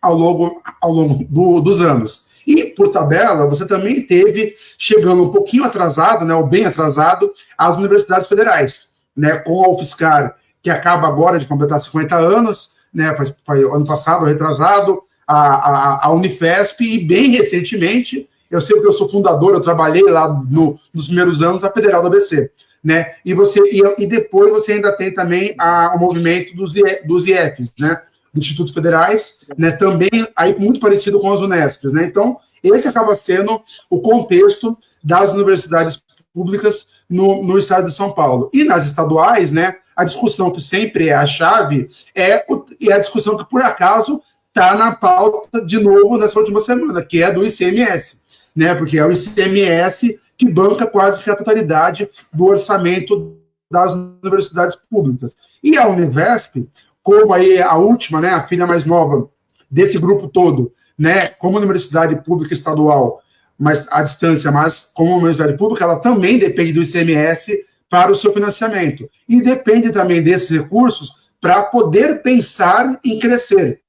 ao longo, ao longo do, dos anos. E, por tabela, você também teve, chegando um pouquinho atrasado, né, ou bem atrasado, as universidades federais, né, com a UFSCar, que acaba agora de completar 50 anos, né, foi, foi ano passado, retrasado, a, a, a, Unifesp, e bem recentemente, eu sei que eu sou fundador, eu trabalhei lá no, nos primeiros anos, a Federal do ABC né? E você e, e depois você ainda tem também a, o movimento dos, dos IEFs, né? Institutos Federais, né? Também aí muito parecido com as Unesps, né? Então esse acaba sendo o contexto das universidades públicas no, no estado de São Paulo. E nas estaduais, né? A discussão que sempre é a chave é, o, a discussão que por acaso está na pauta de novo nessa última semana, que é do ICMS, né? Porque é o ICMS que banca quase que a totalidade do orçamento das universidades públicas. E a Univesp, como aí a última, né, a filha mais nova desse grupo todo, né, como universidade pública estadual, mas à distância, mas como universidade pública, ela também depende do ICMS para o seu financiamento. E depende também desses recursos para poder pensar em crescer.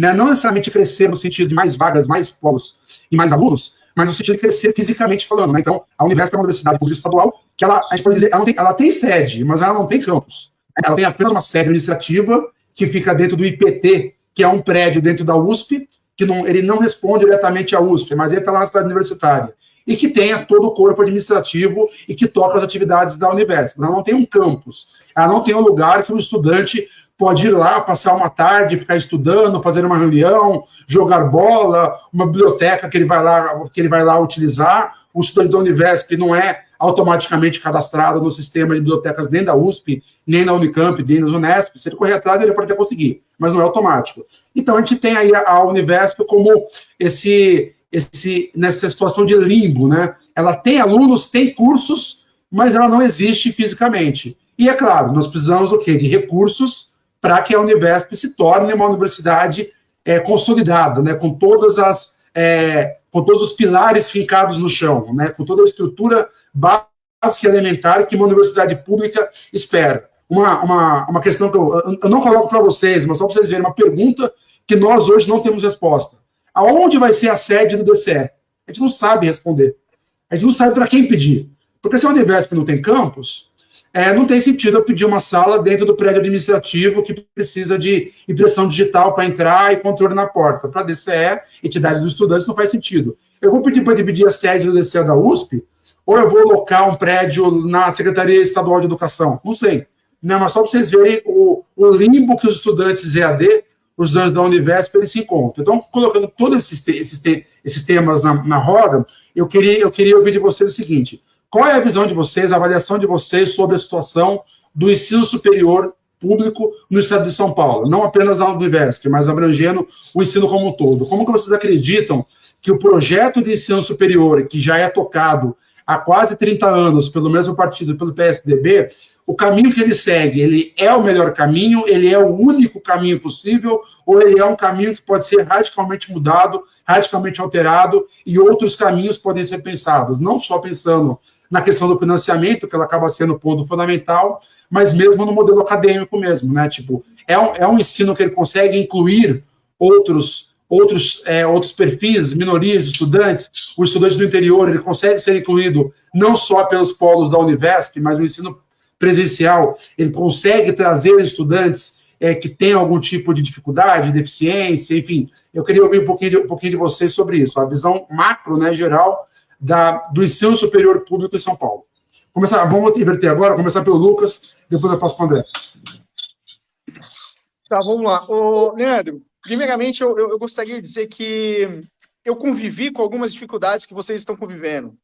Né? Não necessariamente crescer no sentido de mais vagas, mais polos e mais alunos, mas no sentido de crescer fisicamente falando. Né? Então, a Univesp é uma universidade pública estadual que ela, a gente pode dizer, ela, tem, ela tem sede, mas ela não tem campus. Ela tem apenas uma sede administrativa que fica dentro do IPT, que é um prédio dentro da USP, que não, ele não responde diretamente à USP, mas ele está lá na cidade universitária. E que tenha todo o corpo administrativo e que toca as atividades da Univesp. Ela não tem um campus, ela não tem um lugar que o estudante pode ir lá, passar uma tarde, ficar estudando, fazer uma reunião, jogar bola, uma biblioteca que ele vai lá, que ele vai lá utilizar. O estudante da Univesp não é automaticamente cadastrado no sistema de bibliotecas nem da USP, nem da Unicamp, nem da Unesp. Se ele correr atrás, ele pode até conseguir, mas não é automático. Então, a gente tem aí a Univesp como esse, esse nessa situação de limbo, né? Ela tem alunos, tem cursos, mas ela não existe fisicamente. E é claro, nós precisamos do quê? De recursos para que a Univesp se torne uma universidade é, consolidada, né? Com todas as é, com todos os pilares fincados no chão, né? Com toda a estrutura básica e elementar que uma universidade pública espera. Uma, uma, uma questão que eu, eu não coloco para vocês, mas só para vocês verem, uma pergunta que nós hoje não temos resposta. Aonde vai ser a sede do DCE? A gente não sabe responder. A gente não sabe para quem pedir. Porque se a Univesp não tem campus, é, não tem sentido eu pedir uma sala dentro do prédio administrativo que precisa de impressão digital para entrar e controle na porta. Para a DCE, entidades dos estudantes, não faz sentido. Eu vou pedir para dividir a sede do DCE da USP, ou eu vou alocar um prédio na Secretaria Estadual de Educação? Não sei. Não, mas só para vocês verem o, o limbo que os estudantes EAD os estudantes da Univesp eles se encontram. Então, colocando todos esses, esses, esses temas na, na roda, eu queria, eu queria ouvir de vocês o seguinte: qual é a visão de vocês, a avaliação de vocês sobre a situação do ensino superior público no estado de São Paulo? Não apenas na Univesp, mas abrangendo o ensino como um todo. Como que vocês acreditam que o projeto de ensino superior, que já é tocado há quase 30 anos pelo mesmo partido, pelo PSDB, o caminho que ele segue, ele é o melhor caminho, ele é o único caminho possível, ou ele é um caminho que pode ser radicalmente mudado, radicalmente alterado, e outros caminhos podem ser pensados, não só pensando na questão do financiamento, que ela acaba sendo o ponto fundamental, mas mesmo no modelo acadêmico mesmo, né? Tipo, é um, é um ensino que ele consegue incluir outros outros, é, outros perfis, minorias, estudantes, o estudante do interior, ele consegue ser incluído não só pelos polos da Univesp, mas no ensino presencial, ele consegue trazer estudantes é, que têm algum tipo de dificuldade, deficiência, enfim. Eu queria ouvir um pouquinho de, um pouquinho de vocês sobre isso, a visão macro, né, geral, da, do ensino superior público em São Paulo. Começar, vamos inverter agora, começar pelo Lucas, depois eu passo para o André. Tá, vamos lá. Ô, Leandro, primeiramente eu, eu gostaria de dizer que eu convivi com algumas dificuldades que vocês estão convivendo.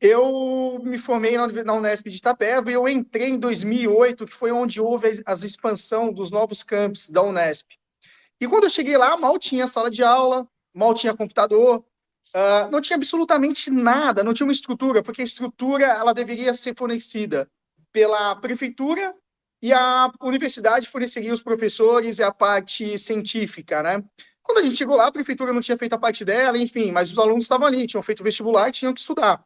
Eu me formei na Unesp de Itapeva e eu entrei em 2008, que foi onde houve a expansão dos novos campos da Unesp. E quando eu cheguei lá, mal tinha sala de aula, mal tinha computador, uh, não tinha absolutamente nada, não tinha uma estrutura, porque a estrutura ela deveria ser fornecida pela prefeitura e a universidade forneceria os professores e a parte científica, né? Quando a gente chegou lá, a prefeitura não tinha feito a parte dela, enfim, mas os alunos estavam ali, tinham feito vestibular e tinham que estudar.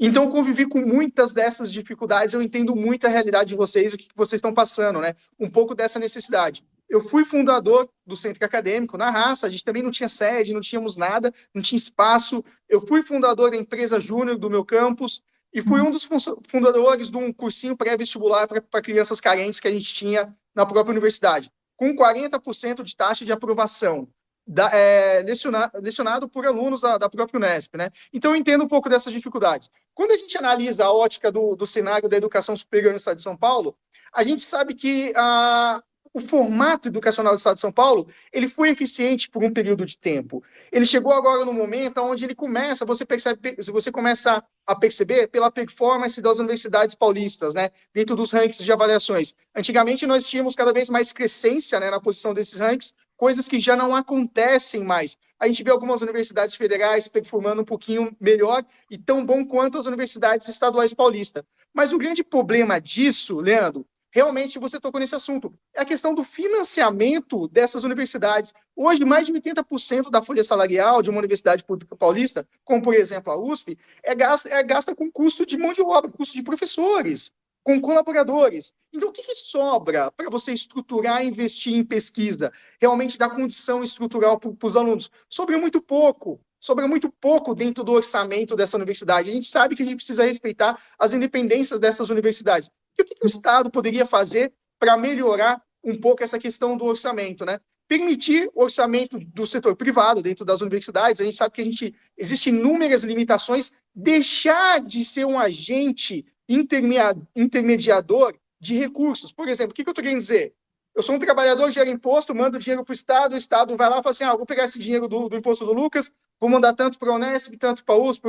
Então, convivi com muitas dessas dificuldades, eu entendo muito a realidade de vocês, o que vocês estão passando, né? Um pouco dessa necessidade. Eu fui fundador do centro acadêmico na raça, a gente também não tinha sede, não tínhamos nada, não tinha espaço. Eu fui fundador da empresa júnior do meu campus e fui um dos fundadores de um cursinho pré-vestibular para crianças carentes que a gente tinha na própria universidade, com 40% de taxa de aprovação da, é, lecionado, lecionado por alunos da, da, própria Unesp. Né? Então, eu entendo um pouco dessas dificuldades. Quando a gente analisa a ótica do, do cenário da educação superior no Estado de São Paulo, a gente sabe que a, o formato educacional do Estado de São Paulo ele foi eficiente por um período de tempo. Ele chegou agora no momento onde ele começa, você percebe, você começa a perceber pela performance das universidades paulistas, né, dentro dos rankings de avaliações. Antigamente nós tínhamos cada vez mais crescência, né, na posição desses rankings, coisas que já não acontecem mais. A gente vê algumas universidades federais performando um pouquinho melhor e tão bom quanto as universidades estaduais paulistas. Mas o grande problema disso, Leandro, realmente você tocou nesse assunto, é a questão do financiamento dessas universidades. Hoje, mais de 80% da folha salarial de uma universidade pública paulista, como por exemplo a USP, é gasta, é gasta com custo de mão de obra, custo de professores com colaboradores. Então, o que, que sobra para você estruturar e investir em pesquisa? Realmente dar condição estrutural para os alunos? Sobra muito pouco. Sobra muito pouco dentro do orçamento dessa universidade. A gente sabe que a gente precisa respeitar as independências dessas universidades. E o que, que o Estado poderia fazer para melhorar um pouco essa questão do orçamento, né? Permitir orçamento do setor privado dentro das universidades. A gente sabe que a gente existem inúmeras limitações. Deixar de ser um agente intermediador de recursos. Por exemplo, o que, eu estou querendo dizer? Eu sou um trabalhador, gero imposto, mando dinheiro para o Estado, o Estado vai lá e fala assim: ah, vou pegar esse dinheiro do, do imposto do Lucas, vou mandar tanto para a Unesp, tanto para a USP,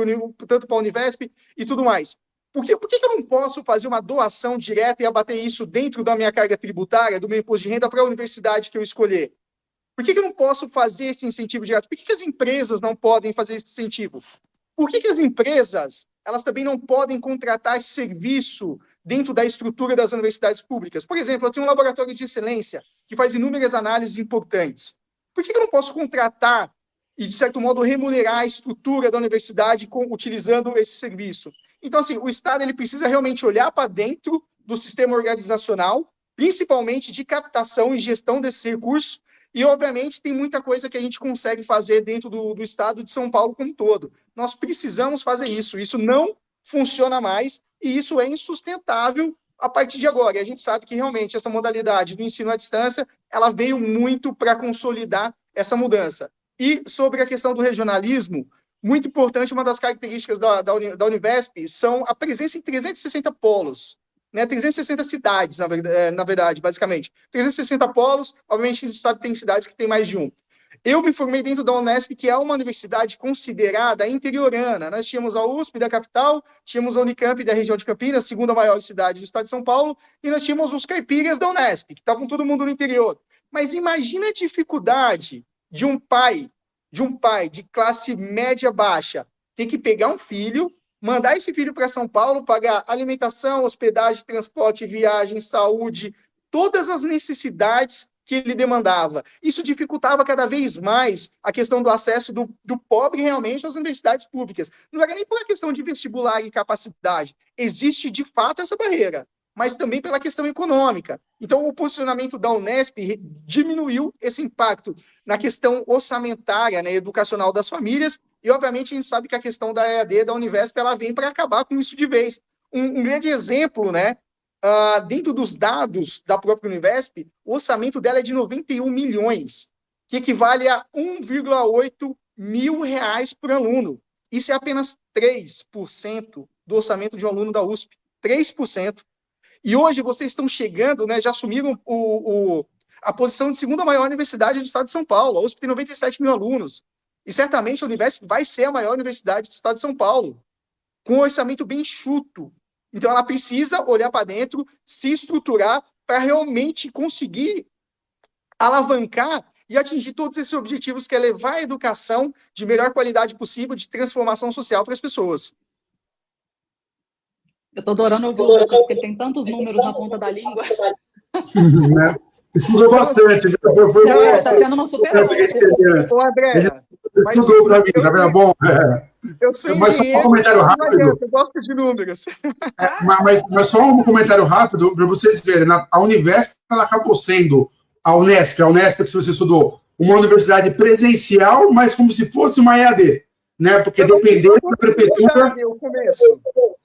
tanto para a Univesp e tudo mais. Por, que, por que eu não posso fazer uma doação direta e abater isso dentro da minha carga tributária, do meu imposto de renda, para a universidade que eu escolher? Por que, eu não posso fazer esse incentivo direto? Por que, as empresas não podem fazer esse incentivo? Por que, que as empresas elas também não podem contratar serviço dentro da estrutura das universidades públicas? Por exemplo, eu tenho um laboratório de excelência que faz inúmeras análises importantes. Por que, que eu não posso contratar e, de certo modo, remunerar a estrutura da universidade com, utilizando esse serviço? Então, assim, o Estado ele precisa realmente olhar para dentro do sistema organizacional, principalmente de captação e gestão desses recursos, e, obviamente, tem muita coisa que a gente consegue fazer dentro do, do estado de São Paulo como um todo. Nós precisamos fazer isso. Isso não funciona mais e isso é insustentável a partir de agora. E a gente sabe que realmente essa modalidade do ensino à distância ela veio muito para consolidar essa mudança. E sobre a questão do regionalismo, muito importante, uma das características da, da, da Univesp são a presença em 360 polos né, 360 cidades, na verdade, é, na verdade, basicamente. 360 polos, obviamente sabe que tem cidades que tem mais de um. Eu me formei dentro da Unesp, que é uma universidade considerada interiorana. Nós tínhamos a USP da capital, tínhamos a Unicamp da região de Campinas, segunda maior cidade do estado de São Paulo, e nós tínhamos os caipiras da Unesp, que estavam todo mundo no interior. Mas imagina a dificuldade de um pai, de um pai de classe média baixa, ter que pegar um filho, mandar esse filho para São Paulo, pagar alimentação, hospedagem, transporte, viagem, saúde, todas as necessidades que ele demandava. Isso dificultava cada vez mais a questão do acesso do, do pobre realmente às universidades públicas. Não era nem por uma questão de vestibular e capacidade. Existe, de fato, essa barreira, mas também pela questão econômica. Então, o posicionamento da Unesp diminuiu esse impacto na questão orçamentária, né, educacional das famílias, e, obviamente, a gente sabe que a questão da EAD, da Univesp, ela vem para acabar com isso de vez. Um, um grande exemplo, né? Uh, dentro dos dados da própria Univesp, o orçamento dela é de 91 milhões, que equivale a 1,8 mil reais por aluno. Isso é apenas 3% do orçamento de um aluno da USP. 3%. E hoje vocês estão chegando, né, já assumiram o, o, a posição de segunda maior universidade do estado de São Paulo. A USP tem 97 mil alunos. E certamente a Univesp vai ser a maior universidade do estado de São Paulo, com um orçamento bem chuto. Então ela precisa olhar para dentro, se estruturar para realmente conseguir alavancar e atingir todos esses objetivos, que é levar a educação de melhor qualidade possível, de transformação social para as pessoas. Eu estou adorando ouvir o Lucas, porque ele tem tantos números na ponta da língua. Estudou bastante. Está sendo uma super Ô, André, Estudou para mim, tá vendo? Bom, é. Eu sou mas só um comentário rápido. Eu gosto de números. É, mas, mas, só um comentário rápido para vocês verem. a Univesp ela acabou sendo a Unesp, a Unesp que você estudou, uma universidade presencial, mas como se fosse uma EAD, né? Porque dependendo da prefeitura.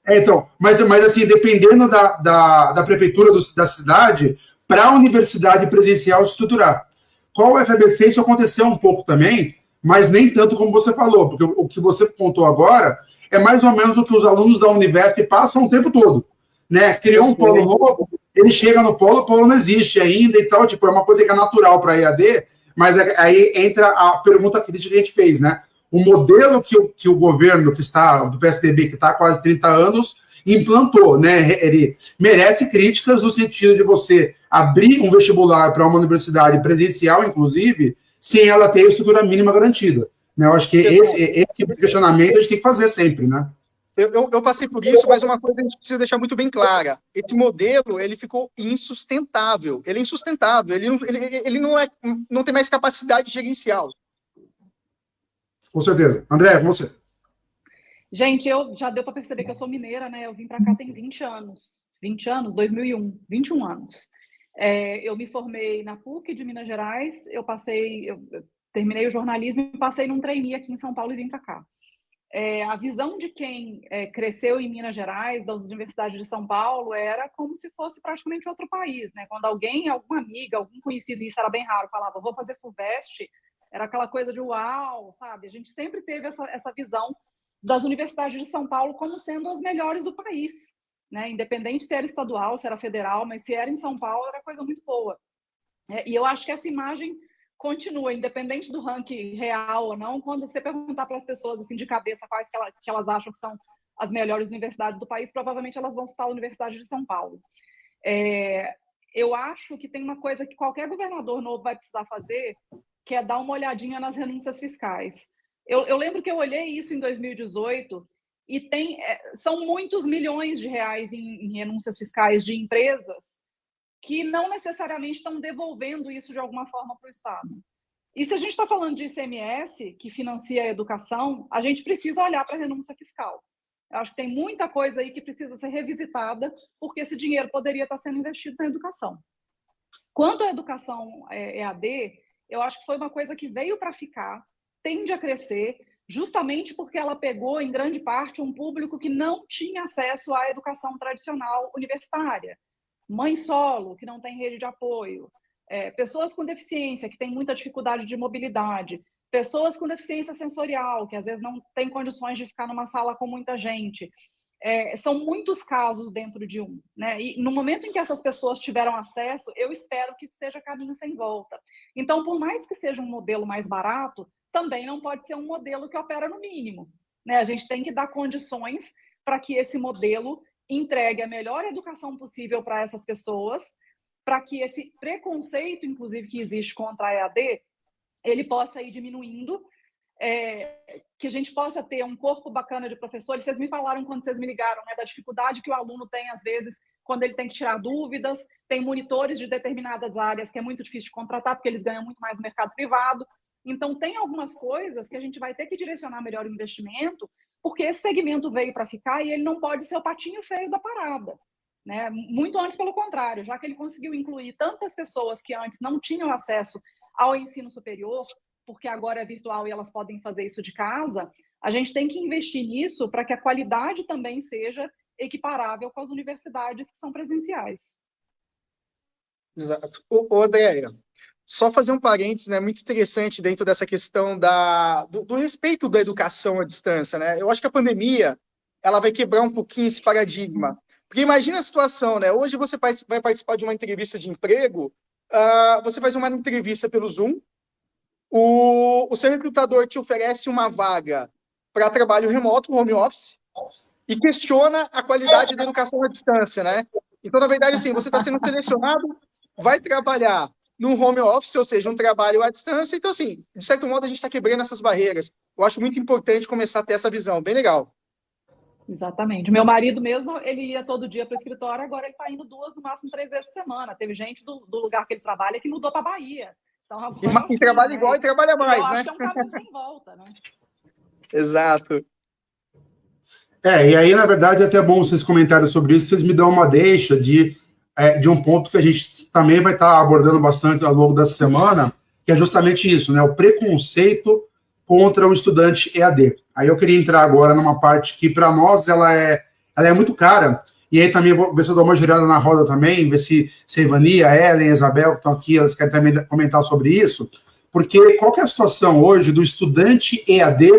É, então, mas, mas assim, dependendo da, da, da prefeitura do, da cidade, para a universidade presencial estruturar. Qual o FABC, isso aconteceu um pouco também, mas nem tanto como você falou, porque o que você contou agora é mais ou menos o que os alunos da Univesp passam o tempo todo. Né? Criou um polo novo, ele chega no polo, o polo não existe ainda e tal, tipo, é uma coisa que é natural para a EAD, mas é, aí entra a pergunta crítica que a gente fez, né? O modelo que o, que o governo que está, do PSDB, que está há quase 30 anos, implantou, né? Ele merece críticas no sentido de você abrir um vestibular para uma universidade presencial, inclusive, sem ela ter a estrutura mínima garantida. Né? Eu acho que esse, esse tipo de questionamento a gente tem que fazer sempre, né? Eu, eu, eu, passei por isso, mas uma coisa a gente precisa deixar muito bem clara. Esse modelo, ele ficou insustentável. Ele é insustentável. Ele, ele, ele não, é, não tem mais capacidade gerencial. Com certeza. André, você. Gente, eu já deu para perceber que eu sou mineira, né? Eu vim para cá tem 20 anos. 20 anos? 2001. 21 anos. É, eu me formei na PUC de Minas Gerais, eu passei, eu, terminei o jornalismo e passei num trainee aqui em São Paulo e vim para cá. É, a visão de quem é, cresceu em Minas Gerais, da Universidade de São Paulo, era como se fosse praticamente outro país, né? Quando alguém, alguma amiga, algum conhecido, isso era bem raro, falava, vou fazer FUVEST, era aquela coisa de uau, sabe? A gente sempre teve essa, essa visão das universidades de São Paulo como sendo as melhores do país né? Independente se era estadual, se era federal, mas se era em São Paulo, era coisa muito boa. É, e eu acho que essa imagem continua, independente do ranking real ou não, quando você perguntar para as pessoas assim de cabeça quais que, ela, que elas acham que são as melhores universidades do país, provavelmente elas vão citar a Universidade de São Paulo. É, eu acho que tem uma coisa que qualquer governador novo vai precisar fazer, que é dar uma olhadinha nas renúncias fiscais. Eu, eu lembro que eu olhei isso em 2018 e tem, é, são muitos milhões de reais em, em renúncias fiscais de empresas que não necessariamente estão devolvendo isso de alguma forma para o Estado. E se a gente está falando de ICMS, que financia a educação, a gente precisa olhar para a renúncia fiscal. Eu acho que tem muita coisa aí que precisa ser revisitada, porque esse dinheiro poderia estar sendo investido na educação. Quanto à educação EAD, é, eu acho que foi uma coisa que veio para ficar, tende a crescer, justamente porque ela pegou, em grande parte, um público que não tinha acesso à educação tradicional universitária. Mãe solo, que não tem rede de apoio, é, pessoas com deficiência, que têm muita dificuldade de mobilidade, pessoas com deficiência sensorial, que às vezes não têm condições de ficar numa sala com muita gente. É, são muitos casos dentro de um. Né? E no momento em que essas pessoas tiveram acesso, eu espero que seja caminho sem volta. Então, por mais que seja um modelo mais barato, também não pode ser um modelo que opera no mínimo. Né? A gente tem que dar condições para que esse modelo entregue a melhor educação possível para essas pessoas, para que esse preconceito, inclusive, que existe contra a EAD, ele possa ir diminuindo, é, que a gente possa ter um corpo bacana de professores. Vocês me falaram quando vocês me ligaram né, da dificuldade que o aluno tem, às vezes, quando ele tem que tirar dúvidas, tem monitores de determinadas áreas que é muito difícil de contratar, porque eles ganham muito mais no mercado privado. Então, tem algumas coisas que a gente vai ter que direcionar melhor o investimento, porque esse segmento veio para ficar e ele não pode ser o patinho feio da parada. Né? Muito antes, pelo contrário, já que ele conseguiu incluir tantas pessoas que antes não tinham acesso ao ensino superior, porque agora é virtual e elas podem fazer isso de casa, a gente tem que investir nisso para que a qualidade também seja equiparável com as universidades que são presenciais. Exato. Ô, ô só fazer um parênteses, né, muito interessante dentro dessa questão da, do, do, respeito da educação à distância, né? Eu acho que a pandemia, ela vai quebrar um pouquinho esse paradigma. Porque imagina a situação, né? Hoje você vai participar de uma entrevista de emprego, uh, você faz uma entrevista pelo Zoom, o, o seu recrutador te oferece uma vaga para trabalho remoto, home office, e questiona a qualidade da educação à distância, né? Então, na verdade, assim, você está sendo selecionado, vai trabalhar num home office, ou seja, um trabalho à distância. Então, assim, de certo modo, a gente está quebrando essas barreiras. Eu acho muito importante começar a ter essa visão, bem legal. Exatamente. Meu marido mesmo, ele ia todo dia para o escritório, agora ele está indo duas, no máximo três vezes por semana. Teve gente do, do lugar que ele trabalha que mudou para Bahia. Então, e, e trabalha né? igual e trabalha mais, eu né? É um caminho sem volta, né? Exato. É, e aí, na verdade, é até bom vocês comentarem sobre isso, vocês me dão uma deixa de, é, de um ponto que a gente também vai estar abordando bastante ao longo dessa semana, que é justamente isso, né? O preconceito contra o estudante EAD. Aí eu queria entrar agora numa parte que, para nós, ela é, ela é muito cara, e aí também vou ver se eu dou uma girada na roda também, ver se, se a Ivani, a Ellen, a Isabel, que estão aqui, elas querem também comentar sobre isso, porque qual é a situação hoje do estudante EAD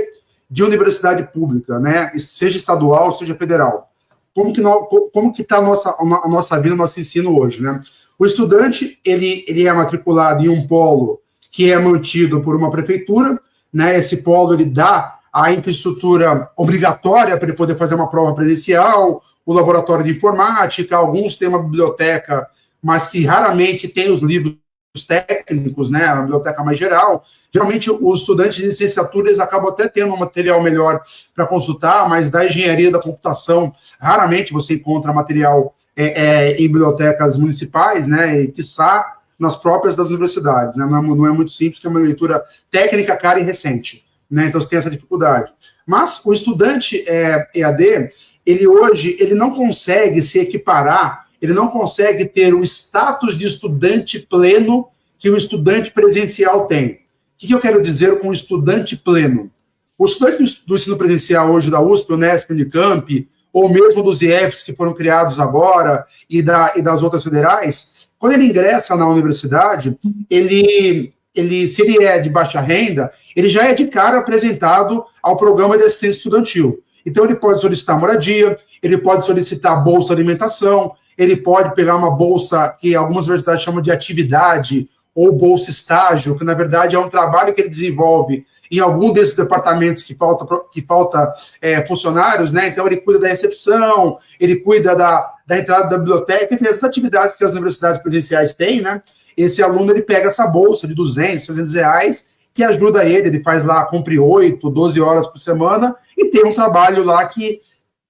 de universidade pública, né? Seja estadual, seja federal. Como que no, como que está a nossa a nossa vida, o nosso ensino hoje, né? O estudante ele ele é matriculado em um polo que é mantido por uma prefeitura, né? Esse polo ele dá a infraestrutura obrigatória para ele poder fazer uma prova presencial, o laboratório de informática, alguns têm uma biblioteca, mas que raramente tem os livros técnicos, né, a biblioteca mais geral. Geralmente, os estudantes de licenciatura eles acabam até tendo um material melhor para consultar, mas da engenharia da computação, raramente você encontra material é, é, em bibliotecas municipais, né, e, quiçá, nas próprias das universidades. Né, não, é, não é muito simples, tem uma leitura técnica cara e recente. Né, então, você tem essa dificuldade. Mas o estudante é, EAD, ele hoje, ele não consegue se equiparar ele não consegue ter o status de estudante pleno que o estudante presencial tem. O que eu quero dizer com estudante pleno? O estudante do ensino presencial hoje da USP, Unesp, Unicamp, ou mesmo dos IEFs que foram criados agora e, da, e das outras federais, quando ele ingressa na universidade, ele, ele, se ele é de baixa renda, ele já é de cara apresentado ao programa de assistência estudantil. Então, ele pode solicitar moradia, ele pode solicitar bolsa alimentação, ele pode pegar uma bolsa que algumas universidades chamam de atividade, ou bolsa estágio, que na verdade é um trabalho que ele desenvolve em algum desses departamentos que falta, que falta é, funcionários, né? Então ele cuida da recepção, ele cuida da, da entrada da biblioteca, enfim, essas atividades que as universidades presenciais têm, né? Esse aluno ele pega essa bolsa de 200, 300 reais, que ajuda ele, ele faz lá, cumpre 8, 12 horas por semana, e tem um trabalho lá que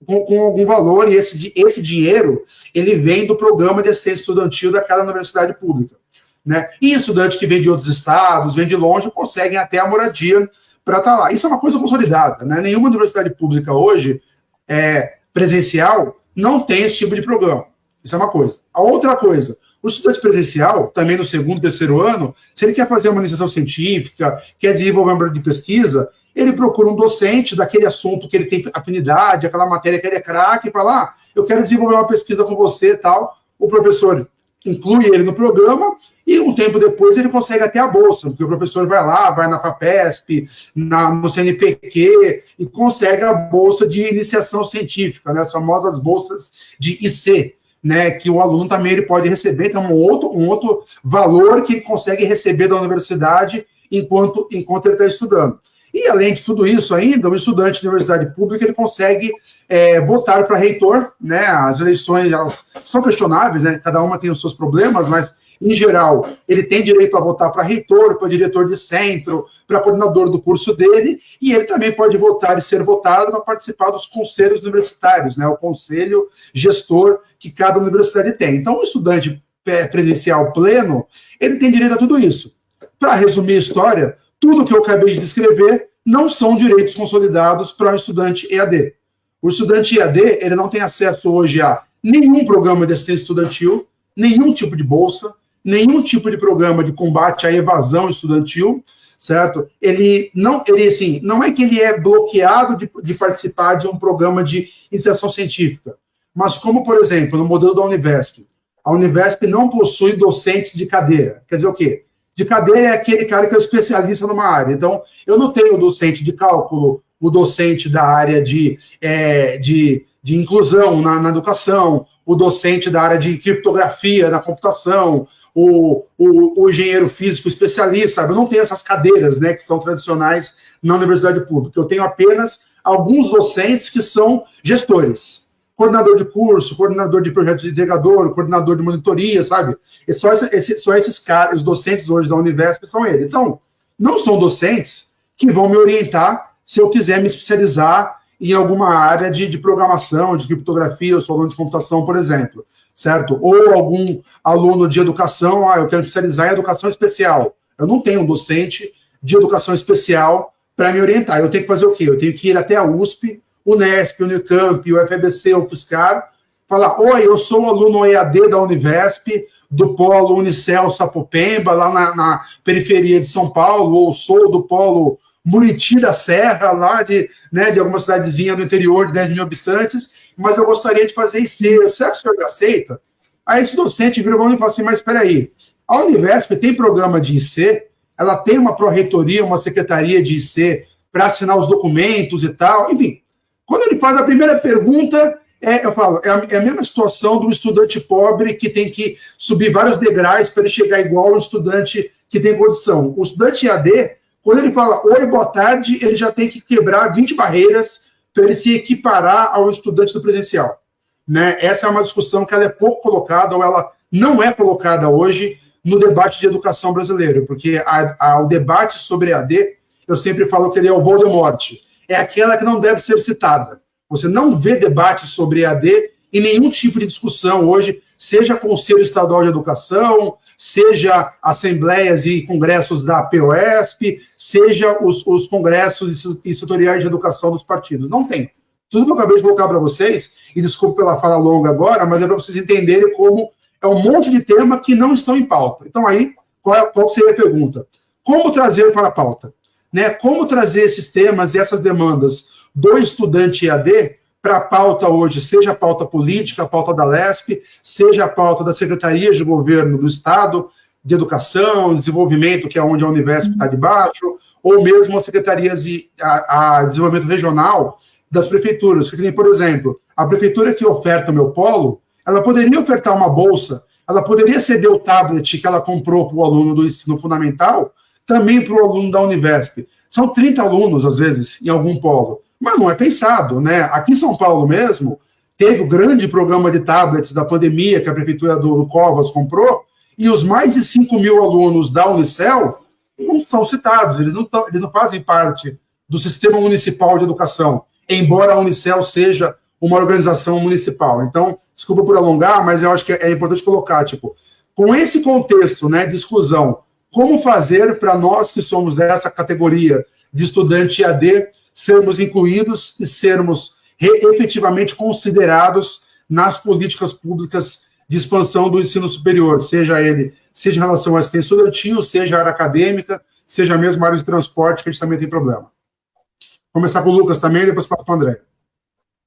com, com, algum valor, e esse, esse dinheiro, ele vem do programa de assistência estudantil daquela universidade pública. Né? E estudantes que vêm de outros estados, vêm de longe, conseguem até a moradia para estar tá lá. Isso é uma coisa consolidada. Né? Nenhuma universidade pública hoje, é, presencial, não tem esse tipo de programa. Isso é uma coisa. A outra coisa, o estudante presencial, também no segundo, terceiro ano, se ele quer fazer uma iniciação científica, quer desenvolver um programa de pesquisa, ele procura um docente daquele assunto que ele tem afinidade, aquela matéria que ele é craque, e fala, ah, eu quero desenvolver uma pesquisa com você tal. O professor inclui ele no programa e um tempo depois ele consegue até a bolsa, porque o professor vai lá, vai na FAPESP, na, no CNPq e consegue a bolsa de iniciação científica, né, as famosas bolsas de IC, né, que o aluno também ele pode receber, então um outro, um outro valor que ele consegue receber da universidade enquanto, enquanto ele está estudando. E, além de tudo isso ainda, o estudante de universidade pública ele consegue é, votar para reitor, né? As eleições elas são questionáveis, né? Cada uma tem os seus problemas, mas, em geral, ele tem direito a votar para reitor, para diretor de centro, para coordenador do curso dele, e ele também pode votar e ser votado para participar dos conselhos universitários, né? O conselho gestor que cada universidade tem. Então, o estudante é, presencial pleno, ele tem direito a tudo isso. Para resumir a história, tudo que eu acabei de descrever não são direitos consolidados para um estudante EAD. O estudante EAD ele não tem acesso hoje a nenhum programa de assistência estudantil, nenhum tipo de bolsa, nenhum tipo de programa de combate à evasão estudantil, certo? Ele não, ele assim, não é que ele é bloqueado de, de participar de um programa de iniciação científica, mas como, por exemplo, no modelo da Univesp, a Univesp não possui docentes de cadeira. Quer dizer o quê? de cadeira é aquele cara que é especialista numa área. Então, eu não tenho docente de cálculo, o docente da área de, é, de, de inclusão na, na, educação, o docente da área de criptografia na computação, o, o, o, engenheiro físico especialista, sabe? Eu não tenho essas cadeiras, né, que são tradicionais na universidade pública. Eu tenho apenas alguns docentes que são gestores coordenador de curso, coordenador de projeto de integrador, coordenador de monitoria, sabe? E só, esse, só esses caras, os docentes hoje da Univesp são eles. Então, não são docentes que vão me orientar se eu quiser me especializar em alguma área de, de programação, de criptografia, eu sou aluno de computação, por exemplo, certo? Ou algum aluno de educação, ah, eu quero especializar em educação especial. Eu não tenho um docente de educação especial para me orientar. Eu tenho que fazer o quê? Eu tenho que ir até a USP, Unesp, Unicamp, o FBC, o FSCar, falar, oi, eu sou aluno EAD da Univesp, do polo Unicel Sapopemba, lá na, na, periferia de São Paulo, ou sou do polo Muriti da Serra, lá de, né, de alguma cidadezinha no interior de 10 mil habitantes, mas eu gostaria de fazer IC, será que o senhor aceita? Aí esse docente vira para e fala assim, mas espera aí, a Univesp tem programa de IC, ela tem uma pró-reitoria, uma secretaria de IC para assinar os documentos e tal, enfim, quando ele faz a primeira pergunta, é, eu falo, é a, é a, mesma situação do estudante pobre que tem que subir vários degraus para ele chegar igual ao estudante que tem condição. O estudante AD, quando ele fala oi, boa tarde, ele já tem que quebrar 20 barreiras para ele se equiparar ao estudante do presencial. Né? Essa é uma discussão que ela é pouco colocada, ou ela não é colocada hoje no debate de educação brasileiro, porque a, a, o debate sobre AD, eu sempre falo que ele é o Voldemort é aquela que não deve ser citada. Você não vê debate sobre EAD em nenhum tipo de discussão hoje, seja Conselho Estadual de Educação, seja assembleias e congressos da POSP, seja os, os congressos e setoriais de educação dos partidos. Não tem. Tudo que eu acabei de colocar para vocês, e desculpe pela fala longa agora, mas é para vocês entenderem como é um monte de tema que não estão em pauta. Então, aí, qual, é, qual seria a pergunta? Como trazer para a pauta? né, como trazer esses temas e essas demandas do estudante EAD para a pauta hoje, seja a pauta política, a pauta da LESP, seja a pauta da Secretaria de Governo do Estado, de Educação, Desenvolvimento, que é onde a Univesp está debaixo, ou mesmo as secretarias de a, a desenvolvimento regional das prefeituras. Que, por exemplo, a prefeitura que oferta o meu polo, ela poderia ofertar uma bolsa ela poderia ceder o tablet que ela comprou para o aluno do ensino fundamental também para o aluno da Univesp. São 30 alunos, às vezes, em algum polo. Mas não é pensado, né? Aqui em São Paulo mesmo, teve o grande programa de tablets da pandemia que a prefeitura do Covas comprou, e os mais de 5 mil alunos da Unicel não são citados, eles não, tão, eles não fazem parte do sistema municipal de educação, embora a Unicel seja uma organização municipal. Então, desculpa por alongar, mas eu acho que é importante colocar, tipo, com esse contexto né, de exclusão, como fazer para nós que somos dessa categoria de estudante AD sermos incluídos e sermos efetivamente considerados nas políticas públicas de expansão do ensino superior, seja ele, seja em relação à assistência estudantil, seja área acadêmica, seja mesmo a área de transporte, que a gente também tem problema. Vou começar com o Lucas também, depois passo para o André.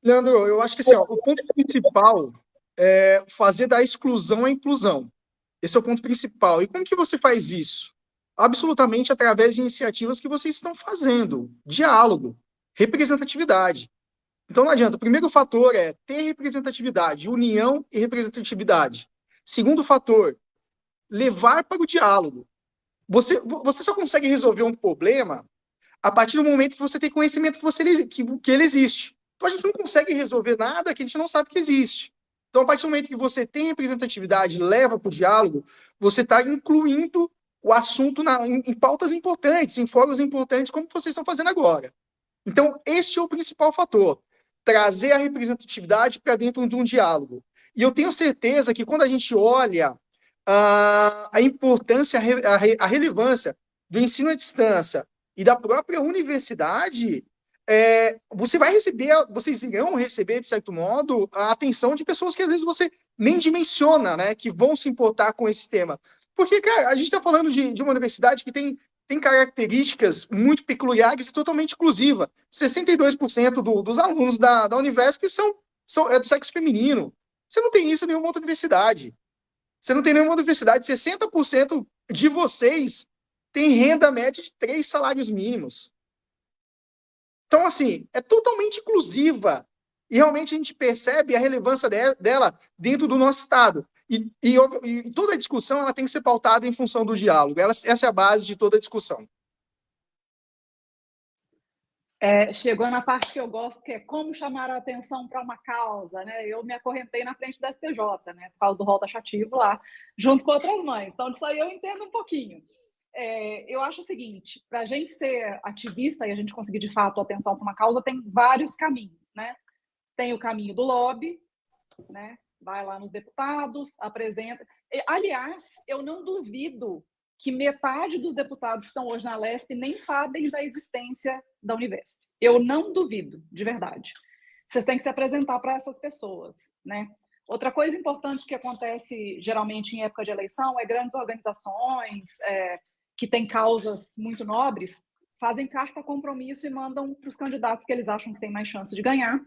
Leandro, eu acho que assim, ó, o ponto principal é fazer da exclusão a inclusão. Esse é o ponto principal. E como que você faz isso? Absolutamente através de iniciativas que vocês estão fazendo. Diálogo, representatividade. Então não adianta. O primeiro fator é ter representatividade, união e representatividade. Segundo fator, levar para o diálogo. Você, você só consegue resolver um problema a partir do momento que você tem conhecimento que, você, que, que ele existe. Então a gente não consegue resolver nada que a gente não sabe que existe. Então, a partir do momento que você tem representatividade, leva para o diálogo, você está incluindo o assunto na, em, em, pautas importantes, em fóruns importantes, como vocês estão fazendo agora. Então, este é o principal fator. Trazer a representatividade para dentro de um diálogo. E eu tenho certeza que quando a gente olha a, a importância, a, a relevância do ensino à distância e da própria universidade, é, você vai receber, vocês irão receber, de certo modo, a atenção de pessoas que às vezes você nem dimensiona, né, que vão se importar com esse tema. Porque, cara, a gente está falando de, de uma universidade que tem, tem características muito peculiares e totalmente inclusiva. 62% do, dos alunos da, da Univesp são, são é do sexo feminino. Você não tem isso em nenhuma outra universidade. Você não tem nenhuma universidade. 60% de vocês tem renda média de três salários mínimos. Então, assim, é totalmente inclusiva. E realmente a gente percebe a relevância de, dela dentro do nosso Estado. E, e, e, toda a discussão ela tem que ser pautada em função do diálogo. Ela, essa é a base de toda a discussão. É, chegou na parte que eu gosto, que é como chamar a atenção para uma causa, né? Eu me acorrentei na frente da STJ, né? Por causa do rol taxativo lá, junto com outras mães. Então, disso aí eu entendo um pouquinho é, eu acho o seguinte: para a gente ser ativista e a gente conseguir de fato atenção para uma causa, tem vários caminhos, né? Tem o caminho do lobby, né? Vai lá nos deputados, apresenta. Aliás, eu não duvido que metade dos deputados que estão hoje na Leste nem sabem da existência da Univesp. Eu não duvido, de verdade. Vocês têm que se apresentar para essas pessoas, né? Outra coisa importante que acontece geralmente em época de eleição é grandes organizações, é, que têm causas muito nobres, fazem carta compromisso e mandam para os candidatos que eles acham que têm mais chance de ganhar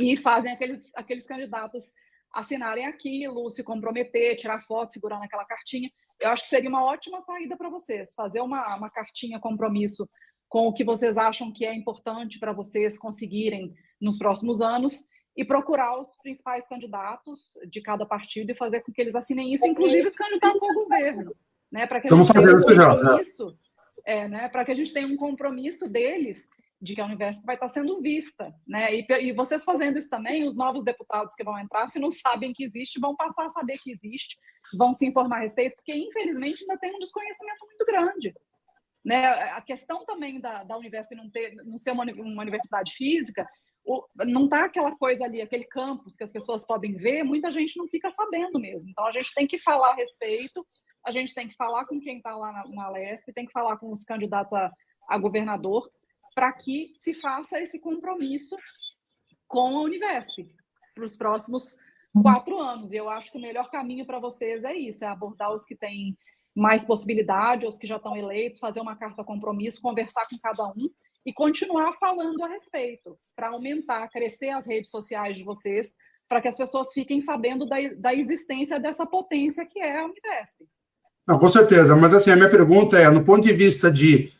e fazem aqueles, aqueles candidatos assinarem aquilo, se comprometer, tirar foto segurando aquela cartinha. Eu acho que seria uma ótima saída para vocês, fazer uma, uma cartinha compromisso com o que vocês acham que é importante para vocês conseguirem nos próximos anos e procurar os principais candidatos de cada partido e fazer com que eles assinem isso, inclusive os candidatos ao governo né? Para que Estamos a gente tenha um né? compromisso, é, né? Para que a gente tenha um compromisso deles de que a Universidade vai estar sendo vista, né? E, e, vocês fazendo isso também, os novos deputados que vão entrar, se não sabem que existe, vão passar a saber que existe, vão se informar a respeito, porque infelizmente ainda tem um desconhecimento muito grande. Né? A questão também da, da Universidade não, ter, não ser uma, uma universidade física, o, não está aquela coisa ali, aquele campus que as pessoas podem ver, muita gente não fica sabendo mesmo. Então a gente tem que falar a respeito, a gente tem que falar com quem está lá na, na LESP, tem que falar com os candidatos a, a governador, para que se faça esse compromisso com a Univesp para os próximos quatro anos. E eu acho que o melhor caminho para vocês é isso, é abordar os que têm mais possibilidade, os que já estão eleitos, fazer uma carta compromisso, conversar com cada um e continuar falando a respeito, para aumentar, crescer as redes sociais de vocês, para que as pessoas fiquem sabendo da, da existência dessa potência que é a Univesp. Não, com certeza, mas assim, a minha pergunta é, no ponto de vista de,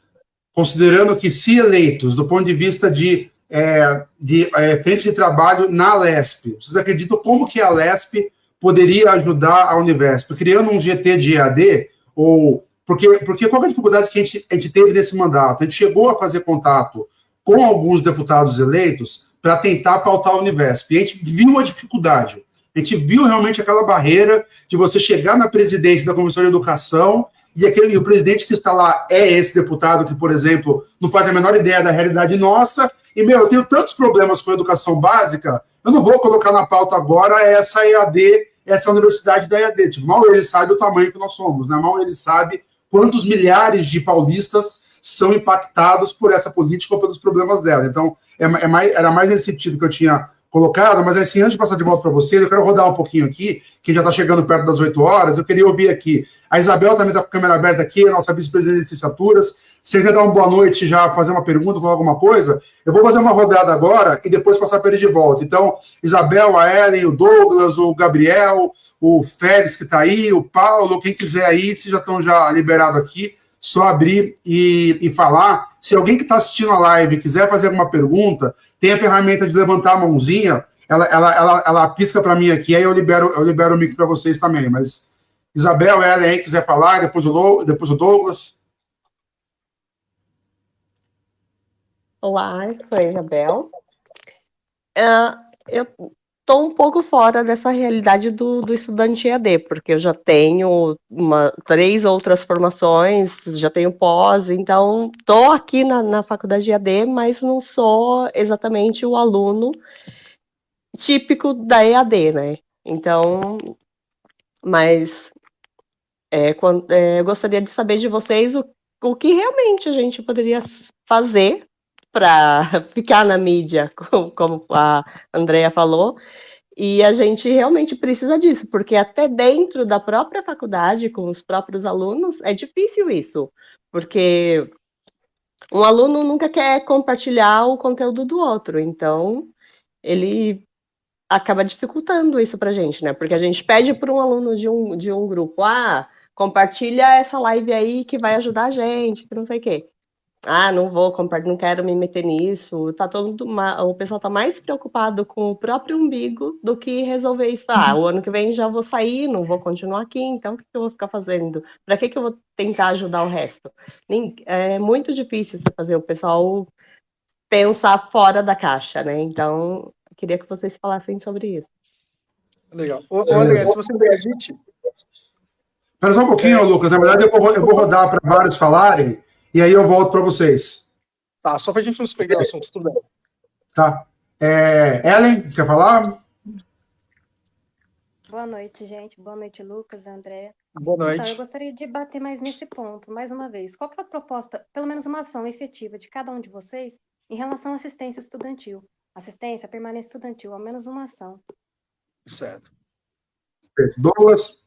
considerando que se eleitos, do ponto de vista de, é, de é, frente de trabalho na LESP, vocês acreditam como que a LESP poderia ajudar a Univesp? Criando um GT de EAD, ou... Porque, porque qual é a dificuldade que a gente, a gente teve nesse mandato? A gente chegou a fazer contato com alguns deputados eleitos para tentar pautar a Univesp. E a gente viu a dificuldade. A gente viu realmente aquela barreira de você chegar na presidência da Comissão de Educação e, aquele, e o presidente que está lá é esse deputado que, por exemplo, não faz a menor ideia da realidade nossa. E, meu, eu tenho tantos problemas com a educação básica, eu não vou colocar na pauta agora essa EAD, essa universidade da EAD. Tipo, mal ele sabe o tamanho que nós somos, né? Mal ele sabe quantos milhares de paulistas são impactados por essa política ou pelos problemas dela. Então, é, é mais, era mais nesse sentido que eu tinha colocado, mas assim, antes de passar de volta para vocês, eu quero rodar um pouquinho aqui, que já está chegando perto das 8 horas, eu queria ouvir aqui. A Isabel também está com a câmera aberta aqui, a nossa vice-presidente de licenciaturas. Se quer dar uma boa noite já, fazer uma pergunta, falar alguma coisa, eu vou fazer uma rodada agora e depois passar para eles de volta. Então, Isabel, a Ellen, o Douglas, o Gabriel, o Félix que está aí, o Paulo, quem quiser aí, se já estão já liberados aqui, só abrir e, e falar. Se alguém que está assistindo a live quiser fazer alguma pergunta, tem a ferramenta de levantar a mãozinha, ela, ela, ela, ela pisca para mim aqui, aí eu libero, eu libero o mic para vocês também. Mas Isabel, ela aí quiser falar, depois o, depois o Douglas. Olá, sou a Isabel. Uh, eu estou um pouco fora dessa realidade do, do estudante EAD, porque eu já tenho uma, três outras formações, já tenho pós, então estou aqui na, na faculdade de EAD, mas não sou exatamente o aluno típico da EAD, né? Então, mas é, quando, é, eu gostaria de saber de vocês o, o que realmente a gente poderia fazer para ficar na mídia, como a Andrea falou, e a gente realmente precisa disso, porque até dentro da própria faculdade, com os próprios alunos, é difícil isso, porque um aluno nunca quer compartilhar o conteúdo do outro, então ele acaba dificultando isso para a gente, né? Porque a gente pede para um aluno de um, de um grupo, ah, compartilha essa live aí que vai ajudar a gente, que não sei o quê ah, não vou compartilhar, não quero me meter nisso. Tá todo o pessoal tá mais preocupado com o próprio umbigo do que resolver isso. Ah, o ano que vem já vou sair, não vou continuar aqui, então o que eu vou ficar fazendo? Para que, que eu vou tentar ajudar o resto? É muito difícil você fazer o pessoal pensar fora da caixa, né? Então, queria que vocês falassem sobre isso. Legal. Ô, ô André, se você permite. Espera só um pouquinho, é... Lucas. Na verdade, eu vou, eu vou rodar para vários falarem e aí eu volto para vocês. Tá, só para a gente não se perder no assunto, tudo bem. Tá. É, Ellen, quer falar? Boa noite, gente. Boa noite, Lucas, André. Boa noite. Então, eu gostaria de bater mais nesse ponto, mais uma vez. Qual é a proposta, pelo menos uma ação efetiva de cada um de vocês em relação à assistência estudantil? Assistência, permanência estudantil, ao menos uma ação. Certo. Douglas?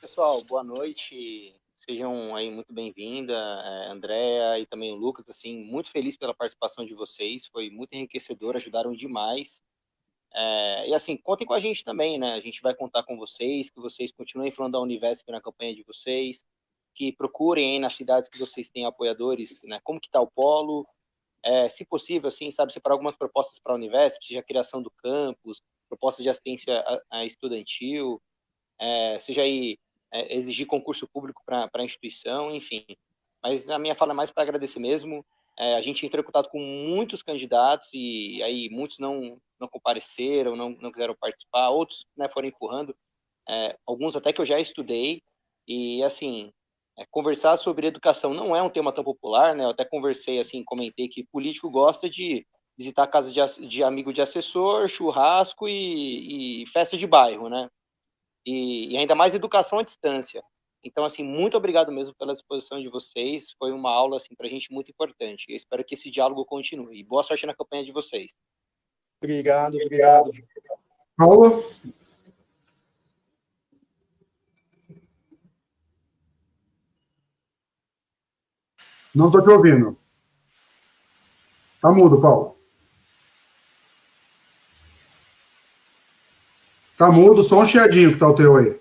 Pessoal, boa noite. Sejam aí muito bem-vinda, é, Andréa e também o Lucas, assim, muito feliz pela participação de vocês, foi muito enriquecedor, ajudaram demais. É, e assim, contem com a gente também, né? A gente vai contar com vocês, que vocês continuem falando da Univesp na campanha de vocês, que procurem aí nas cidades que vocês têm apoiadores, né? Como que está o polo, é, se possível, assim, sabe, separar algumas propostas para a Univesp, seja a criação do campus, propostas de assistência estudantil, é, seja aí é, exigir concurso público para a instituição, enfim. Mas a minha fala é mais para agradecer mesmo. É, a gente entrou em contato com muitos candidatos e aí muitos não, não compareceram, não, não quiseram participar, outros né, foram empurrando, é, alguns até que eu já estudei. E, assim, é, conversar sobre educação não é um tema tão popular, né? Eu até conversei, assim, comentei que político gosta de visitar a casa de, de amigo de assessor, churrasco e, e festa de bairro, né? E, e ainda mais educação à distância. Então, assim, muito obrigado mesmo pela disposição de vocês. Foi uma aula, assim, para a gente muito importante. Eu espero que esse diálogo continue. E boa sorte na campanha de vocês. Obrigado, obrigado. Paulo? Não estou te ouvindo. Tá mudo, Paulo. Tá mudo, só um chiadinho que tá o teu aí.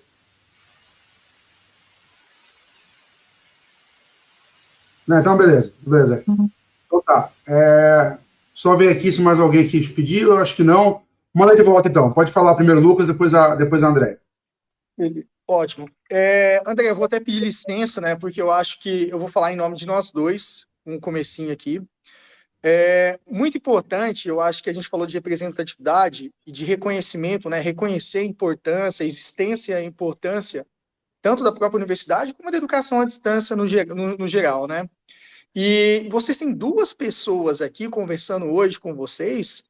Não, então, beleza. Beleza. Uhum. Então tá. É, só ver aqui se mais alguém aqui te pediu. Eu acho que não. Manda de volta, então. Pode falar primeiro Lucas, depois a, depois a André. Ótimo. É, André, eu vou até pedir licença, né? Porque eu acho que eu vou falar em nome de nós dois, um comecinho aqui. É muito importante, eu acho que a gente falou de representatividade e de reconhecimento, né? Reconhecer a importância, a existência e a importância tanto da própria universidade como da educação à distância no, no, no geral, né? E vocês têm duas pessoas aqui conversando hoje com vocês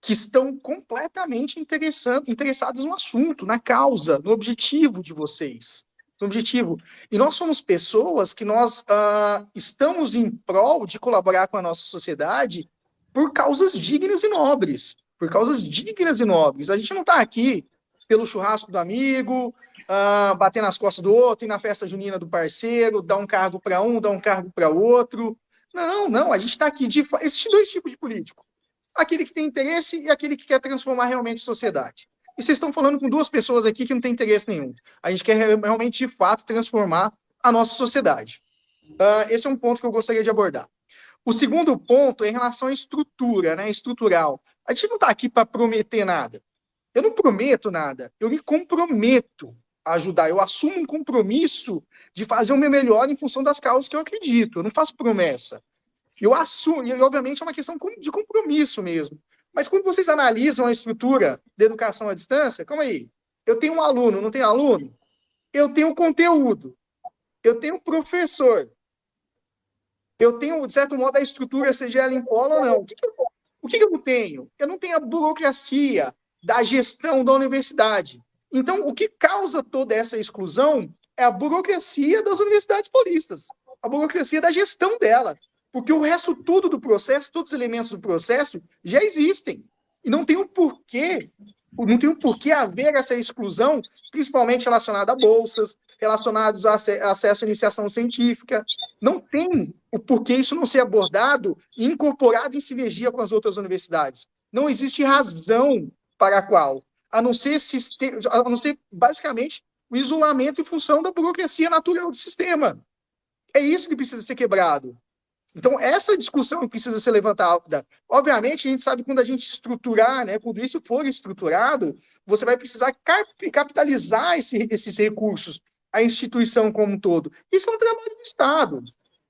que estão completamente interessadas no assunto, na causa, no objetivo de vocês. No objetivo. E nós somos pessoas que nós uh, estamos em prol de colaborar com a nossa sociedade por causas dignas e nobres. Por causas dignas e nobres. A gente não está aqui pelo churrasco do amigo, uh, bater nas costas do outro, ir na festa junina do parceiro, dar um cargo para um, dar um cargo para outro. Não, não, a gente está aqui de. Existem dois tipos de político aquele que tem interesse e aquele que quer transformar realmente a sociedade. E vocês estão falando com duas pessoas aqui que não têm interesse nenhum. A gente quer realmente, de fato, transformar a nossa sociedade. Uh, esse é um ponto que eu gostaria de abordar. O segundo ponto é em relação à estrutura, né, estrutural. A gente não está aqui para prometer nada. Eu não prometo nada, eu me comprometo a ajudar. Eu assumo um compromisso de fazer o meu melhor em função das causas que eu acredito. Eu não faço promessa. Eu assumo, e obviamente é uma questão de compromisso mesmo. Mas quando vocês analisam a estrutura de educação à distância, calma aí, eu tenho um aluno, não tenho aluno? Eu tenho conteúdo, eu tenho professor, eu tenho, de certo modo, a estrutura, seja ela em polo ou não. O que, que, eu, o que, que eu tenho? Eu não tenho a burocracia da gestão da universidade. Então, o que causa toda essa exclusão é a burocracia das universidades paulistas, a burocracia da gestão dela. Porque o resto tudo do processo, todos os elementos do processo já existem. E não tem um porquê, não tem um porquê haver essa exclusão, principalmente relacionada a bolsas, relacionados a acesso à iniciação científica. Não tem o porquê isso não ser abordado e incorporado em sinergia com as outras universidades. Não existe razão para a qual, a não ser, a não ser basicamente o isolamento em função da burocracia natural do sistema. É isso que precisa ser quebrado. Então, essa discussão precisa ser levantada. Obviamente, a gente sabe que quando a gente estruturar, né, quando isso for estruturado, você vai precisar capitalizar esse, esses recursos, a instituição como um todo. Isso é um trabalho do Estado.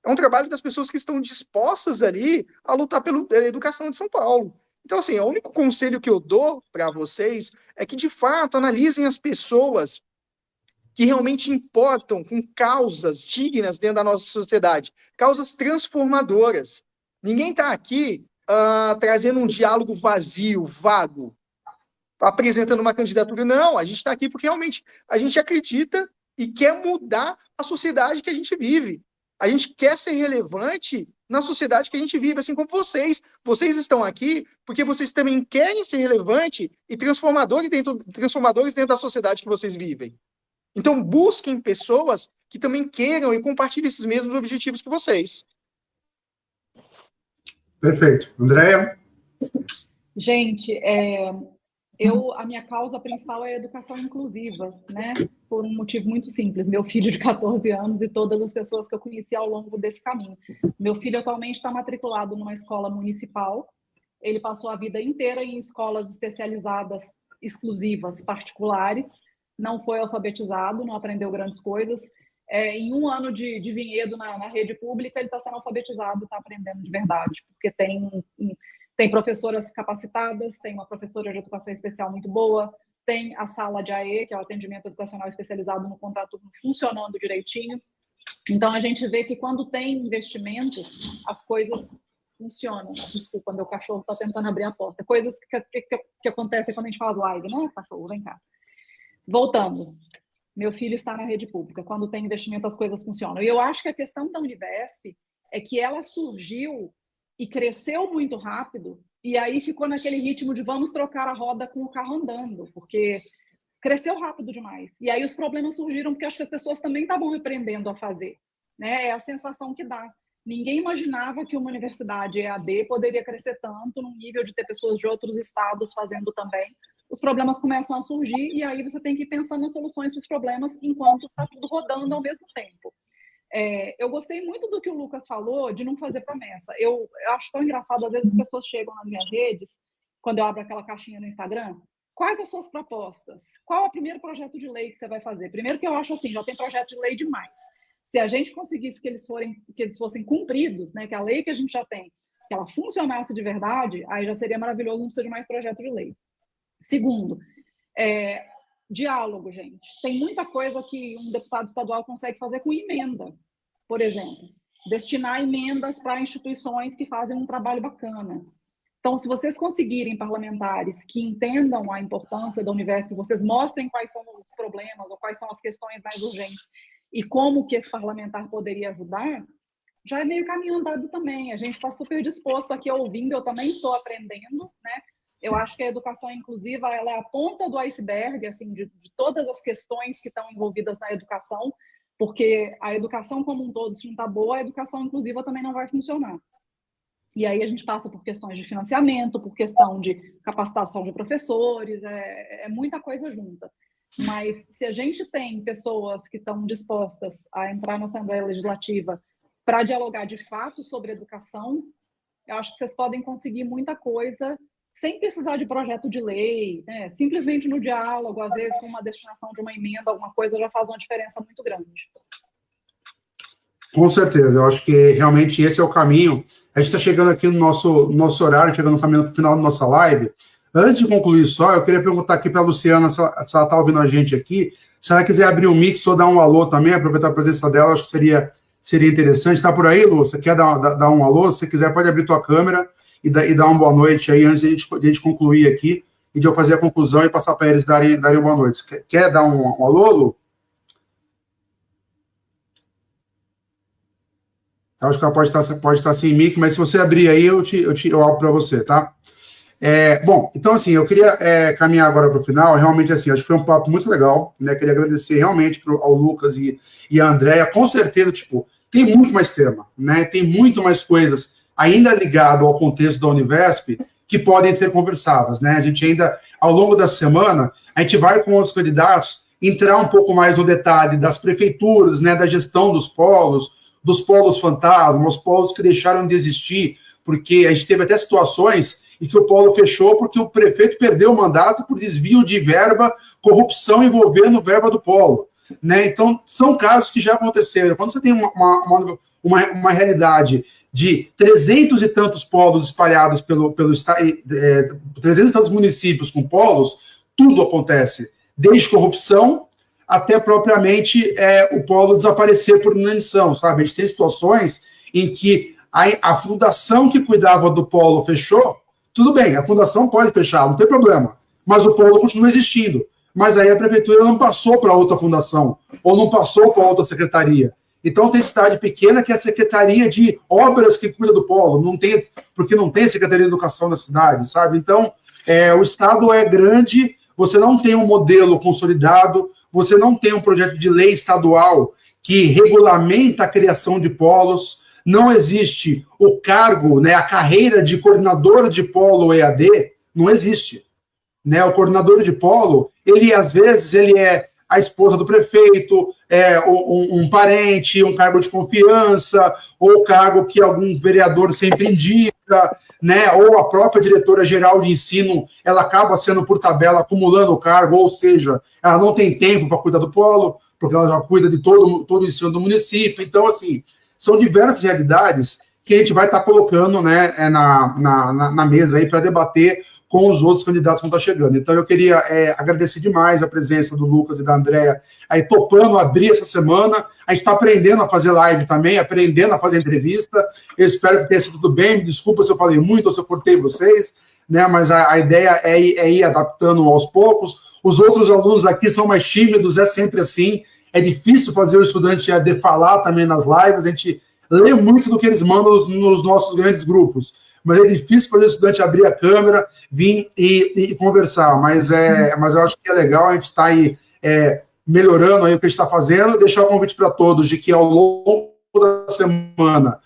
É um trabalho das pessoas que estão dispostas ali a lutar pela educação de São Paulo. Então, assim, o único conselho que eu dou para vocês é que, de fato, analisem as pessoas que realmente importam com causas dignas dentro da nossa sociedade, causas transformadoras. Ninguém está aqui uh, trazendo um diálogo vazio, vago, apresentando uma candidatura. Não, a gente está aqui porque realmente a gente acredita e quer mudar a sociedade que a gente vive. A gente quer ser relevante na sociedade que a gente vive, assim como vocês. Vocês estão aqui porque vocês também querem ser relevante e transformadores dentro, transformadores dentro da sociedade que vocês vivem. Então, busquem pessoas que também queiram e compartilhem esses mesmos objetivos que vocês. Perfeito. Andréia? Gente, é, eu, a minha causa principal é a educação inclusiva, né? Por um motivo muito simples. Meu filho de 14 anos e todas as pessoas que eu conheci ao longo desse caminho. Meu filho atualmente está matriculado numa escola municipal. Ele passou a vida inteira em escolas especializadas, exclusivas, particulares não foi alfabetizado, não aprendeu grandes coisas. É, em um ano de, de vinhedo na, na rede pública, ele está sendo alfabetizado, está aprendendo de verdade, porque tem, tem professoras capacitadas, tem uma professora de educação especial muito boa, tem a sala de AE, que é o atendimento educacional especializado no contrato funcionando direitinho. Então, a gente vê que quando tem investimento, as coisas funcionam. Desculpa, meu cachorro está tentando abrir a porta. Coisas que, que, que, acontecem quando a gente faz live, né, cachorro? Vem cá. Voltando, meu filho está na rede pública. Quando tem investimento, as coisas funcionam. E eu acho que a questão da Univesp é que ela surgiu e cresceu muito rápido, e aí ficou naquele ritmo de vamos trocar a roda com o carro andando, porque cresceu rápido demais. E aí os problemas surgiram porque acho que as pessoas também estavam aprendendo a fazer. Né? É a sensação que dá. Ninguém imaginava que uma universidade EAD poderia crescer tanto no nível de ter pessoas de outros estados fazendo também, os problemas começam a surgir e aí você tem que pensar nas soluções para os problemas enquanto está tudo rodando ao mesmo tempo. É, eu gostei muito do que o Lucas falou de não fazer promessa. Eu, eu acho tão engraçado, às vezes as pessoas chegam nas minhas redes quando eu abro aquela caixinha no Instagram? Quais as suas propostas? Qual é o primeiro projeto de lei que você vai fazer? Primeiro que eu acho assim, já tem projeto de lei demais. Se a gente conseguisse que eles, forem, que eles fossem cumpridos, né, que a lei que a gente já tem, que ela funcionasse de verdade, aí já seria maravilhoso, não precisa de mais projeto de lei. Segundo, é, diálogo, gente. Tem muita coisa que um deputado estadual consegue fazer com emenda, por exemplo. Destinar emendas para instituições que fazem um trabalho bacana. Então, se vocês conseguirem parlamentares que entendam a importância da Univesp, vocês mostrem quais são os problemas ou quais são as questões mais urgentes e como que esse parlamentar poderia ajudar, já é meio caminho andado também. A gente está super disposto aqui ouvindo, eu também estou aprendendo, né? Eu acho que a educação inclusiva ela é a ponta do iceberg, assim, de, de todas as questões que estão envolvidas na educação, porque a educação como um todo, se não está boa, a educação inclusiva também não vai funcionar. E aí a gente passa por questões de financiamento, por questão de capacitação de professores, é, é muita coisa junta. Mas se a gente tem pessoas que estão dispostas a entrar na Assembleia Legislativa para dialogar de fato sobre educação, eu acho que vocês podem conseguir muita coisa sem precisar de projeto de lei, né? simplesmente no diálogo, às vezes com uma destinação de uma emenda, alguma coisa já faz uma diferença muito grande. Com certeza, eu acho que realmente esse é o caminho. A gente está chegando aqui no nosso, nosso horário, chegando no caminho final da nossa live. Antes de concluir só, eu queria perguntar aqui para a Luciana se ela está ouvindo a gente aqui. Se ela quiser abrir um mix ou dar um alô também, aproveitar a presença dela, acho que seria, seria interessante. Está por aí, Lu? Você quer dar, dar, dar, um alô? Se quiser, pode abrir tua câmera e, da, e dar uma boa noite aí antes de a gente, de a gente concluir aqui e de eu fazer a conclusão e passar para eles darem, darem uma boa noite. Quer, quer dar um, um alô, Lu? Eu acho que ela pode estar, pode estar sem mic, mas se você abrir aí, eu te, eu te eu abro para você, tá? É, bom, então assim, eu queria é, caminhar agora para o final, realmente assim, acho que foi um papo muito legal, né? Queria agradecer realmente pro, ao Lucas e, e a Andréia, com certeza, tipo, tem muito mais tema, né? Tem muito mais coisas ainda ligado ao contexto da Univesp que podem ser conversadas, né? A gente ainda, ao longo da semana, a gente vai com outros candidatos entrar um pouco mais no detalhe das prefeituras, né? Da gestão dos polos, dos polos fantasmas, os polos que deixaram de existir, porque a gente teve até situações em que o polo fechou porque o prefeito perdeu o mandato por desvio de verba, corrupção envolvendo verba do polo. Né? Então, são casos que já aconteceram. Quando você tem uma, uma, uma, uma realidade de 300 e tantos polos espalhados pelo, pelo é, 300 e tantos municípios com polos, tudo acontece, desde corrupção até propriamente é, o polo desaparecer por inanição, sabe? A gente tem situações em que a, a fundação que cuidava do polo fechou, tudo bem, a fundação pode fechar, não tem problema, mas o polo continua existindo. Mas aí a prefeitura não passou para outra fundação, ou não passou para outra secretaria. Então tem cidade pequena que é a secretaria de obras que cuida do polo, não tem, porque não tem secretaria de educação na cidade, sabe? Então é, o estado é grande, você não tem um modelo consolidado, você não tem um projeto de lei estadual que regulamenta a criação de polos, não existe o cargo, né, a carreira de coordenador de polo EAD, não existe. Né? O coordenador de polo, ele às vezes ele é a esposa do prefeito, é, um, um, parente, um cargo de confiança, ou cargo que algum vereador sempre indica, né, ou a própria diretora geral de ensino, ela acaba sendo por tabela acumulando o cargo, ou seja, ela não tem tempo para cuidar do polo, porque ela já cuida de todo, todo o ensino do município. Então, assim, são diversas realidades que a gente vai estar tá colocando né, é, na, na, na mesa aí para debater com os outros candidatos que estão tá chegando. Então, eu queria é, agradecer demais a presença do Lucas e da Andréa aí topando abrir essa semana. A gente está aprendendo a fazer live também, aprendendo a fazer entrevista. Eu espero que tenha sido tudo bem. Me desculpa se eu falei muito ou se eu cortei vocês, né? Mas a, a ideia é, é ir adaptando aos poucos. Os outros alunos aqui são mais tímidos, é sempre assim. É difícil fazer o estudante falar também nas lives. A gente lê muito do que eles mandam nos nossos grandes grupos mas é difícil fazer o estudante abrir a câmera, vir e, e conversar. Mas, é, mas eu acho que é legal a gente estar tá aí é, melhorando aí o que a gente está fazendo. Deixar o convite para todos de que ao longo da semana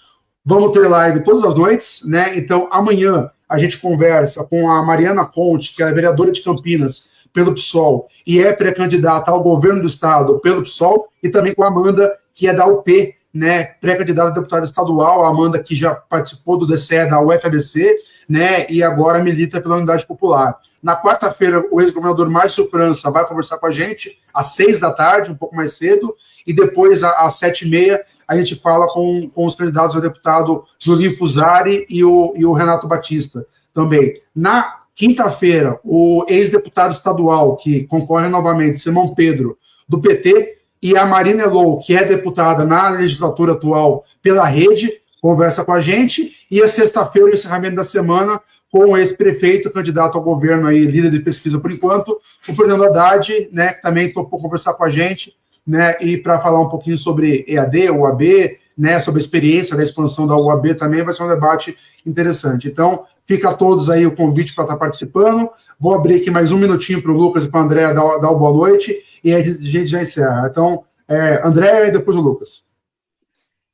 vamos ter live todas as noites, né? Então amanhã a gente conversa com a Mariana Conte, que é vereadora de Campinas pelo PSOL e é pré-candidata ao governo do estado pelo PSOL, e também com a Amanda, que é da UP, né, pré-candidata a deputada estadual, a Amanda, que já participou do DCE da UFABC, né, e agora milita pela Unidade Popular. Na quarta-feira, o ex-governador Márcio França vai conversar com a gente às seis da tarde, um pouco mais cedo, e depois, às sete e meia, a gente fala com, com os candidatos a deputado Julinho Fusari e o, e o Renato Batista também. Na quinta-feira, o ex-deputado estadual, que concorre novamente, Simão Pedro, do PT, e a Marina Elou, que é deputada na legislatura atual pela rede, conversa com a gente, e a sexta-feira, o encerramento da semana, com o ex-prefeito, candidato ao governo aí, líder de pesquisa por enquanto, o Fernando Haddad, né, que também topou conversar com a gente, né, e para falar um pouquinho sobre EAD, UAB, né, sobre a experiência da expansão da UAB também, vai ser um debate interessante. Então, fica a todos aí o convite para estar tá participando. Vou abrir aqui mais um minutinho para o Lucas e para a Andréa dar, dar boa noite, e a gente já encerra. Então, é, Andréa e depois o Lucas.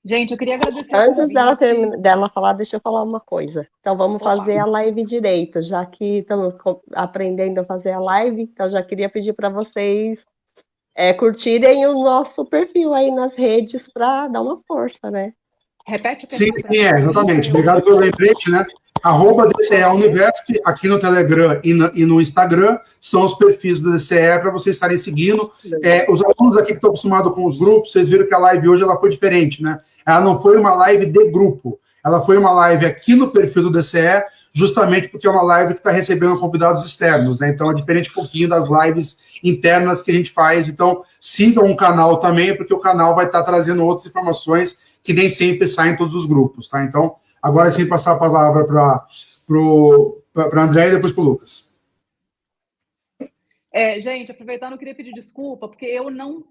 Gente, eu queria agradecer. Antes dela, dela falar, deixa eu falar uma coisa. Então, vamos Olá. fazer a live direito, já que estamos aprendendo a fazer a live. Então, já queria pedir para vocês é, curtirem o nosso perfil aí nas redes para dar uma força, né? Repete o Sim, sim, é, exatamente. Obrigado pelo lembrete, né? Arroba DCE Univesp, aqui no Telegram e no, e no Instagram, são os perfis do DCE para vocês estarem seguindo. É, os alunos aqui que estão acostumados com os grupos, vocês viram que a live hoje ela foi diferente, né? Ela não foi uma live de grupo, ela foi uma live aqui no perfil do DCE, justamente porque é uma live que está recebendo convidados externos, né? Então é diferente um pouquinho das lives internas que a gente faz. Então sigam o canal também, porque o canal vai estar tá trazendo outras informações que nem sempre saem em todos os grupos, tá? Então, agora sim passar a palavra para a André e depois para o Lucas. É, gente, aproveitando, eu queria pedir desculpa, porque eu não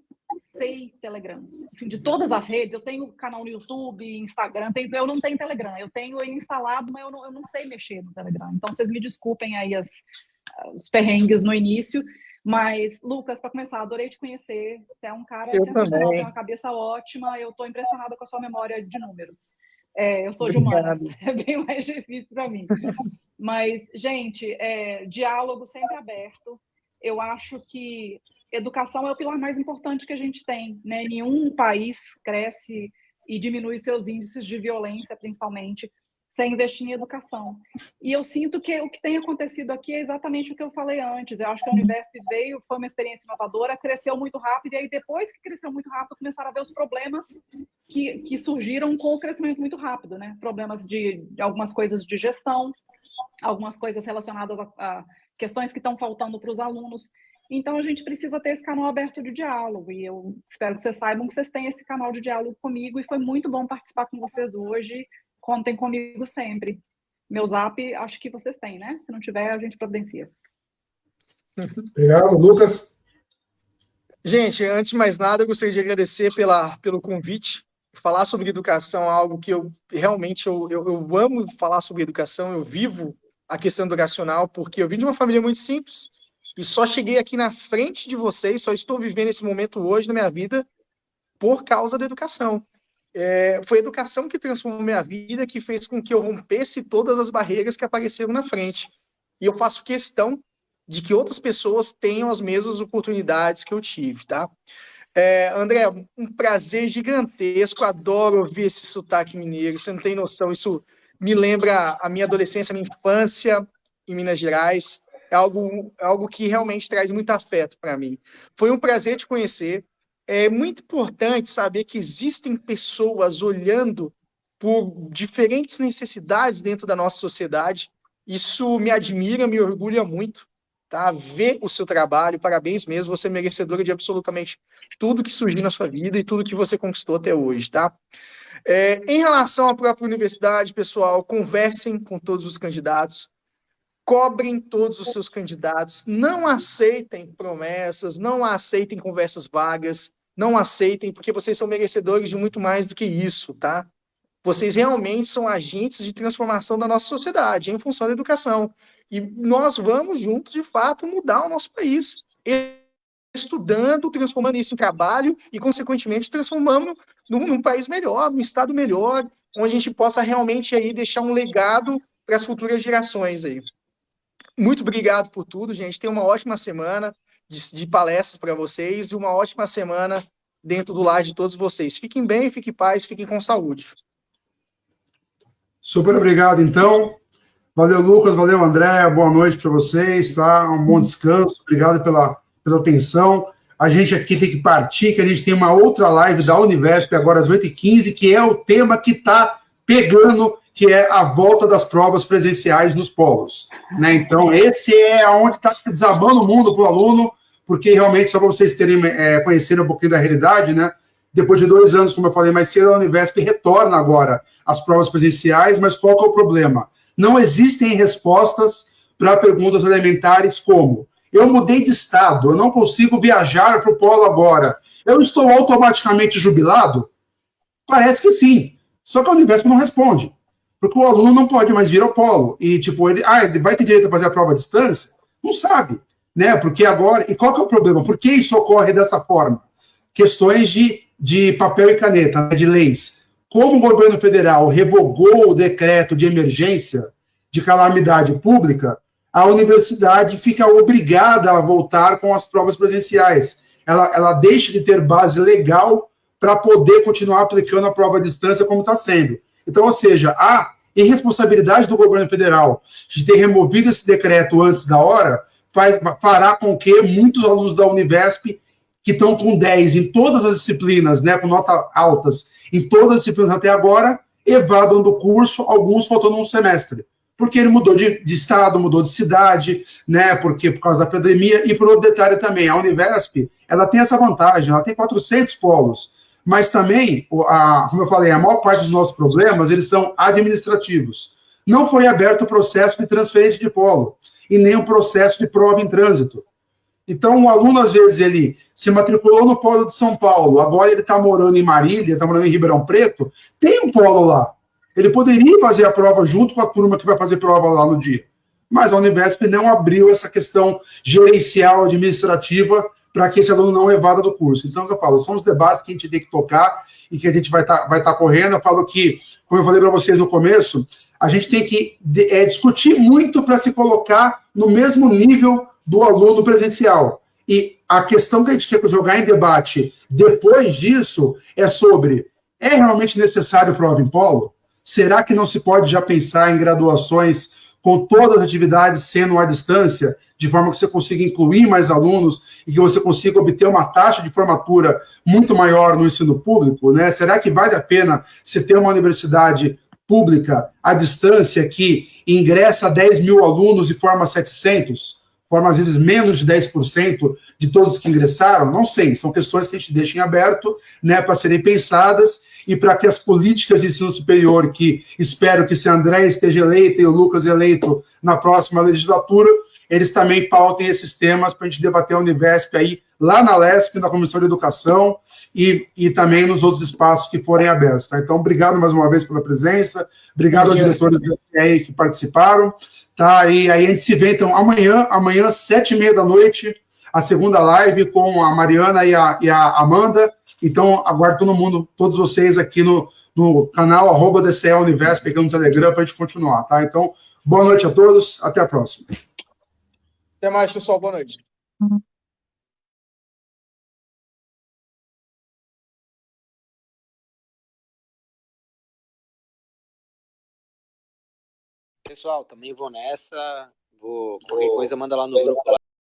sei Telegram. Assim, de todas as redes, eu tenho canal no YouTube, Instagram, tenho, eu não tenho Telegram. Eu tenho ele instalado, mas eu não, eu não sei mexer no Telegram. Então, vocês me desculpem aí as, os perrengues no início. Mas, Lucas, para começar, adorei te conhecer. Você é um cara eu sensacional, tem uma cabeça ótima. Eu estou impressionada com a sua memória de números. É, eu sou de humanas, é bem mais difícil para mim. Mas, gente, é, diálogo sempre aberto. Eu acho que educação é o pilar mais importante que a gente tem. Né? Nenhum país cresce e diminui seus índices de violência, principalmente, sem investir em educação. E eu sinto que o que tem acontecido aqui é exatamente o que eu falei antes. Eu acho que a Univesp veio, foi uma experiência inovadora, cresceu muito rápido, e aí depois que cresceu muito rápido, começaram a ver os problemas que, que surgiram com o crescimento muito rápido, né? Problemas de, de algumas coisas de gestão, algumas coisas relacionadas a, a questões que estão faltando para os alunos. Então, a gente precisa ter esse canal aberto de diálogo. E eu espero que vocês saibam que vocês têm esse canal de diálogo comigo. E foi muito bom participar com vocês hoje. Contem comigo sempre. Meu zap, acho que vocês têm, né? Se não tiver, a gente providencia. Obrigado, Lucas. Gente, antes de mais nada, eu gostaria de agradecer pela, pelo convite. Falar sobre educação é algo que eu realmente eu, eu, eu amo falar sobre educação. Eu vivo a questão educacional porque eu vim de uma família muito simples e só cheguei aqui na frente de vocês, só estou vivendo esse momento hoje na minha vida por causa da educação. É, foi a educação que transformou minha vida, que fez com que eu rompesse todas as barreiras que apareceram na frente. E eu faço questão de que outras pessoas tenham as mesmas oportunidades que eu tive, tá? É, André, um prazer gigantesco, adoro ouvir esse sotaque mineiro, você não tem noção, isso me lembra a minha adolescência, a minha infância em Minas Gerais é algo, é algo que realmente traz muito afeto para mim. Foi um prazer te conhecer. É muito importante saber que existem pessoas olhando por diferentes necessidades dentro da nossa sociedade. Isso me admira, me orgulha muito. Tá? Ver o seu trabalho, parabéns mesmo, você é merecedora de absolutamente tudo que surgiu na sua vida e tudo que você conquistou até hoje, tá? É, em relação à própria universidade, pessoal, conversem com todos os candidatos, cobrem todos os seus candidatos, não aceitem promessas, não aceitem conversas vagas, não aceitem, porque vocês são merecedores de muito mais do que isso, tá? Vocês realmente são agentes de transformação da nossa sociedade em função da educação. E nós vamos juntos, de fato, mudar o nosso país. Estudando, transformando isso em trabalho e, consequentemente, transformando num, num país melhor, num estado melhor, onde a gente possa realmente aí deixar um legado para as futuras gerações aí. Muito obrigado por tudo, gente. Tenha uma ótima semana de, de palestras para vocês e uma ótima semana dentro do lar de todos vocês. Fiquem bem, fiquem em paz, fiquem com saúde. Super obrigado, então. Valeu, Lucas, valeu, André, boa noite para vocês, tá? Um bom descanso, obrigado pela, pela atenção. A gente aqui tem que partir, que a gente tem uma outra live da Univesp agora às 8h15, que é o tema que está pegando, que é a volta das provas presenciais nos polos. Né? Então, esse é onde está desabando o mundo para o aluno, porque realmente, só para vocês terem é, conhecerem um pouquinho da realidade, né? Depois de dois anos, como eu falei mais cedo, a Univesp retorna agora às provas presenciais, mas qual é o problema? Não existem respostas para perguntas elementares como eu mudei de estado, eu não consigo viajar para o polo agora. Eu estou automaticamente jubilado? Parece que sim. Só que a Univesp não responde. Porque o aluno não pode mais vir ao polo. E, tipo, ele, ah, ele vai ter direito a fazer a prova à distância? Não sabe. Né? Porque agora. E qual que é o problema? Por que isso ocorre dessa forma? Questões de, de papel e caneta, né, de leis. Como o governo federal revogou o decreto de emergência de calamidade pública, a universidade fica obrigada a voltar com as provas presenciais. Ela, ela deixa de ter base legal para poder continuar aplicando a prova à distância como está sendo. Então, ou seja, a irresponsabilidade do governo federal de ter removido esse decreto antes da hora faz, fará com que muitos alunos da Univesp que estão com 10 em todas as disciplinas, né, com notas altas em todas as disciplinas até agora, evadam do curso, alguns faltando um semestre. Porque ele mudou de, de, estado, mudou de cidade, né? Porque por causa da pandemia. E por outro detalhe também, a Univesp, ela tem essa vantagem, ela tem 400 polos. Mas também, a, como eu falei, a maior parte dos nossos problemas, eles são administrativos. Não foi aberto o processo de transferência de polo e nem o processo de prova em trânsito. Então, o aluno, às vezes, ele se matriculou no polo de São Paulo, agora ele está morando em Marília, está morando em Ribeirão Preto, tem um polo lá. Ele poderia fazer a prova junto com a turma que vai fazer prova lá no dia. Mas a Univesp não abriu essa questão gerencial, administrativa, para que esse aluno não evada do curso. Então, eu falo, são os debates que a gente tem que tocar e que a gente vai estar tá, vai tá correndo. Eu falo que, como eu falei para vocês no começo, a gente tem que é, discutir muito para se colocar no mesmo nível do aluno presencial. E a questão que a gente quer jogar em debate depois disso é sobre: é realmente necessário prova em polo? Será que não se pode já pensar em graduações com todas as atividades sendo à distância, de forma que você consiga incluir mais alunos e que você consiga obter uma taxa de formatura muito maior no ensino público? Né? Será que vale a pena se ter uma universidade pública à distância que ingressa 10 mil alunos e forma 700? forma às vezes menos de 10% de todos que ingressaram? Não sei, são questões que a gente deixa em aberto, né, para serem pensadas e para que as políticas de ensino superior, que espero que se André esteja eleito e o Lucas eleito na próxima legislatura, eles também pautem esses temas para a gente debater a Univesp aí, lá na LESP, na Comissão de Educação, e, e também nos outros espaços que forem abertos. Tá? Então, obrigado mais uma vez pela presença, obrigado aos diretores do FPI que participaram, tá? E aí a gente se vê, então, amanhã, amanhã, sete e meia da noite, a segunda live com a Mariana e a, e a Amanda. Então, aguardo todo mundo, todos vocês aqui no, no canal arroba DCE Univesp, aqui no Telegram, para a gente continuar, tá? Então, boa noite a todos, até a próxima. Até mais, pessoal. Boa noite. Pessoal, também vou nessa. Vou, qualquer coisa, manda lá no grupo.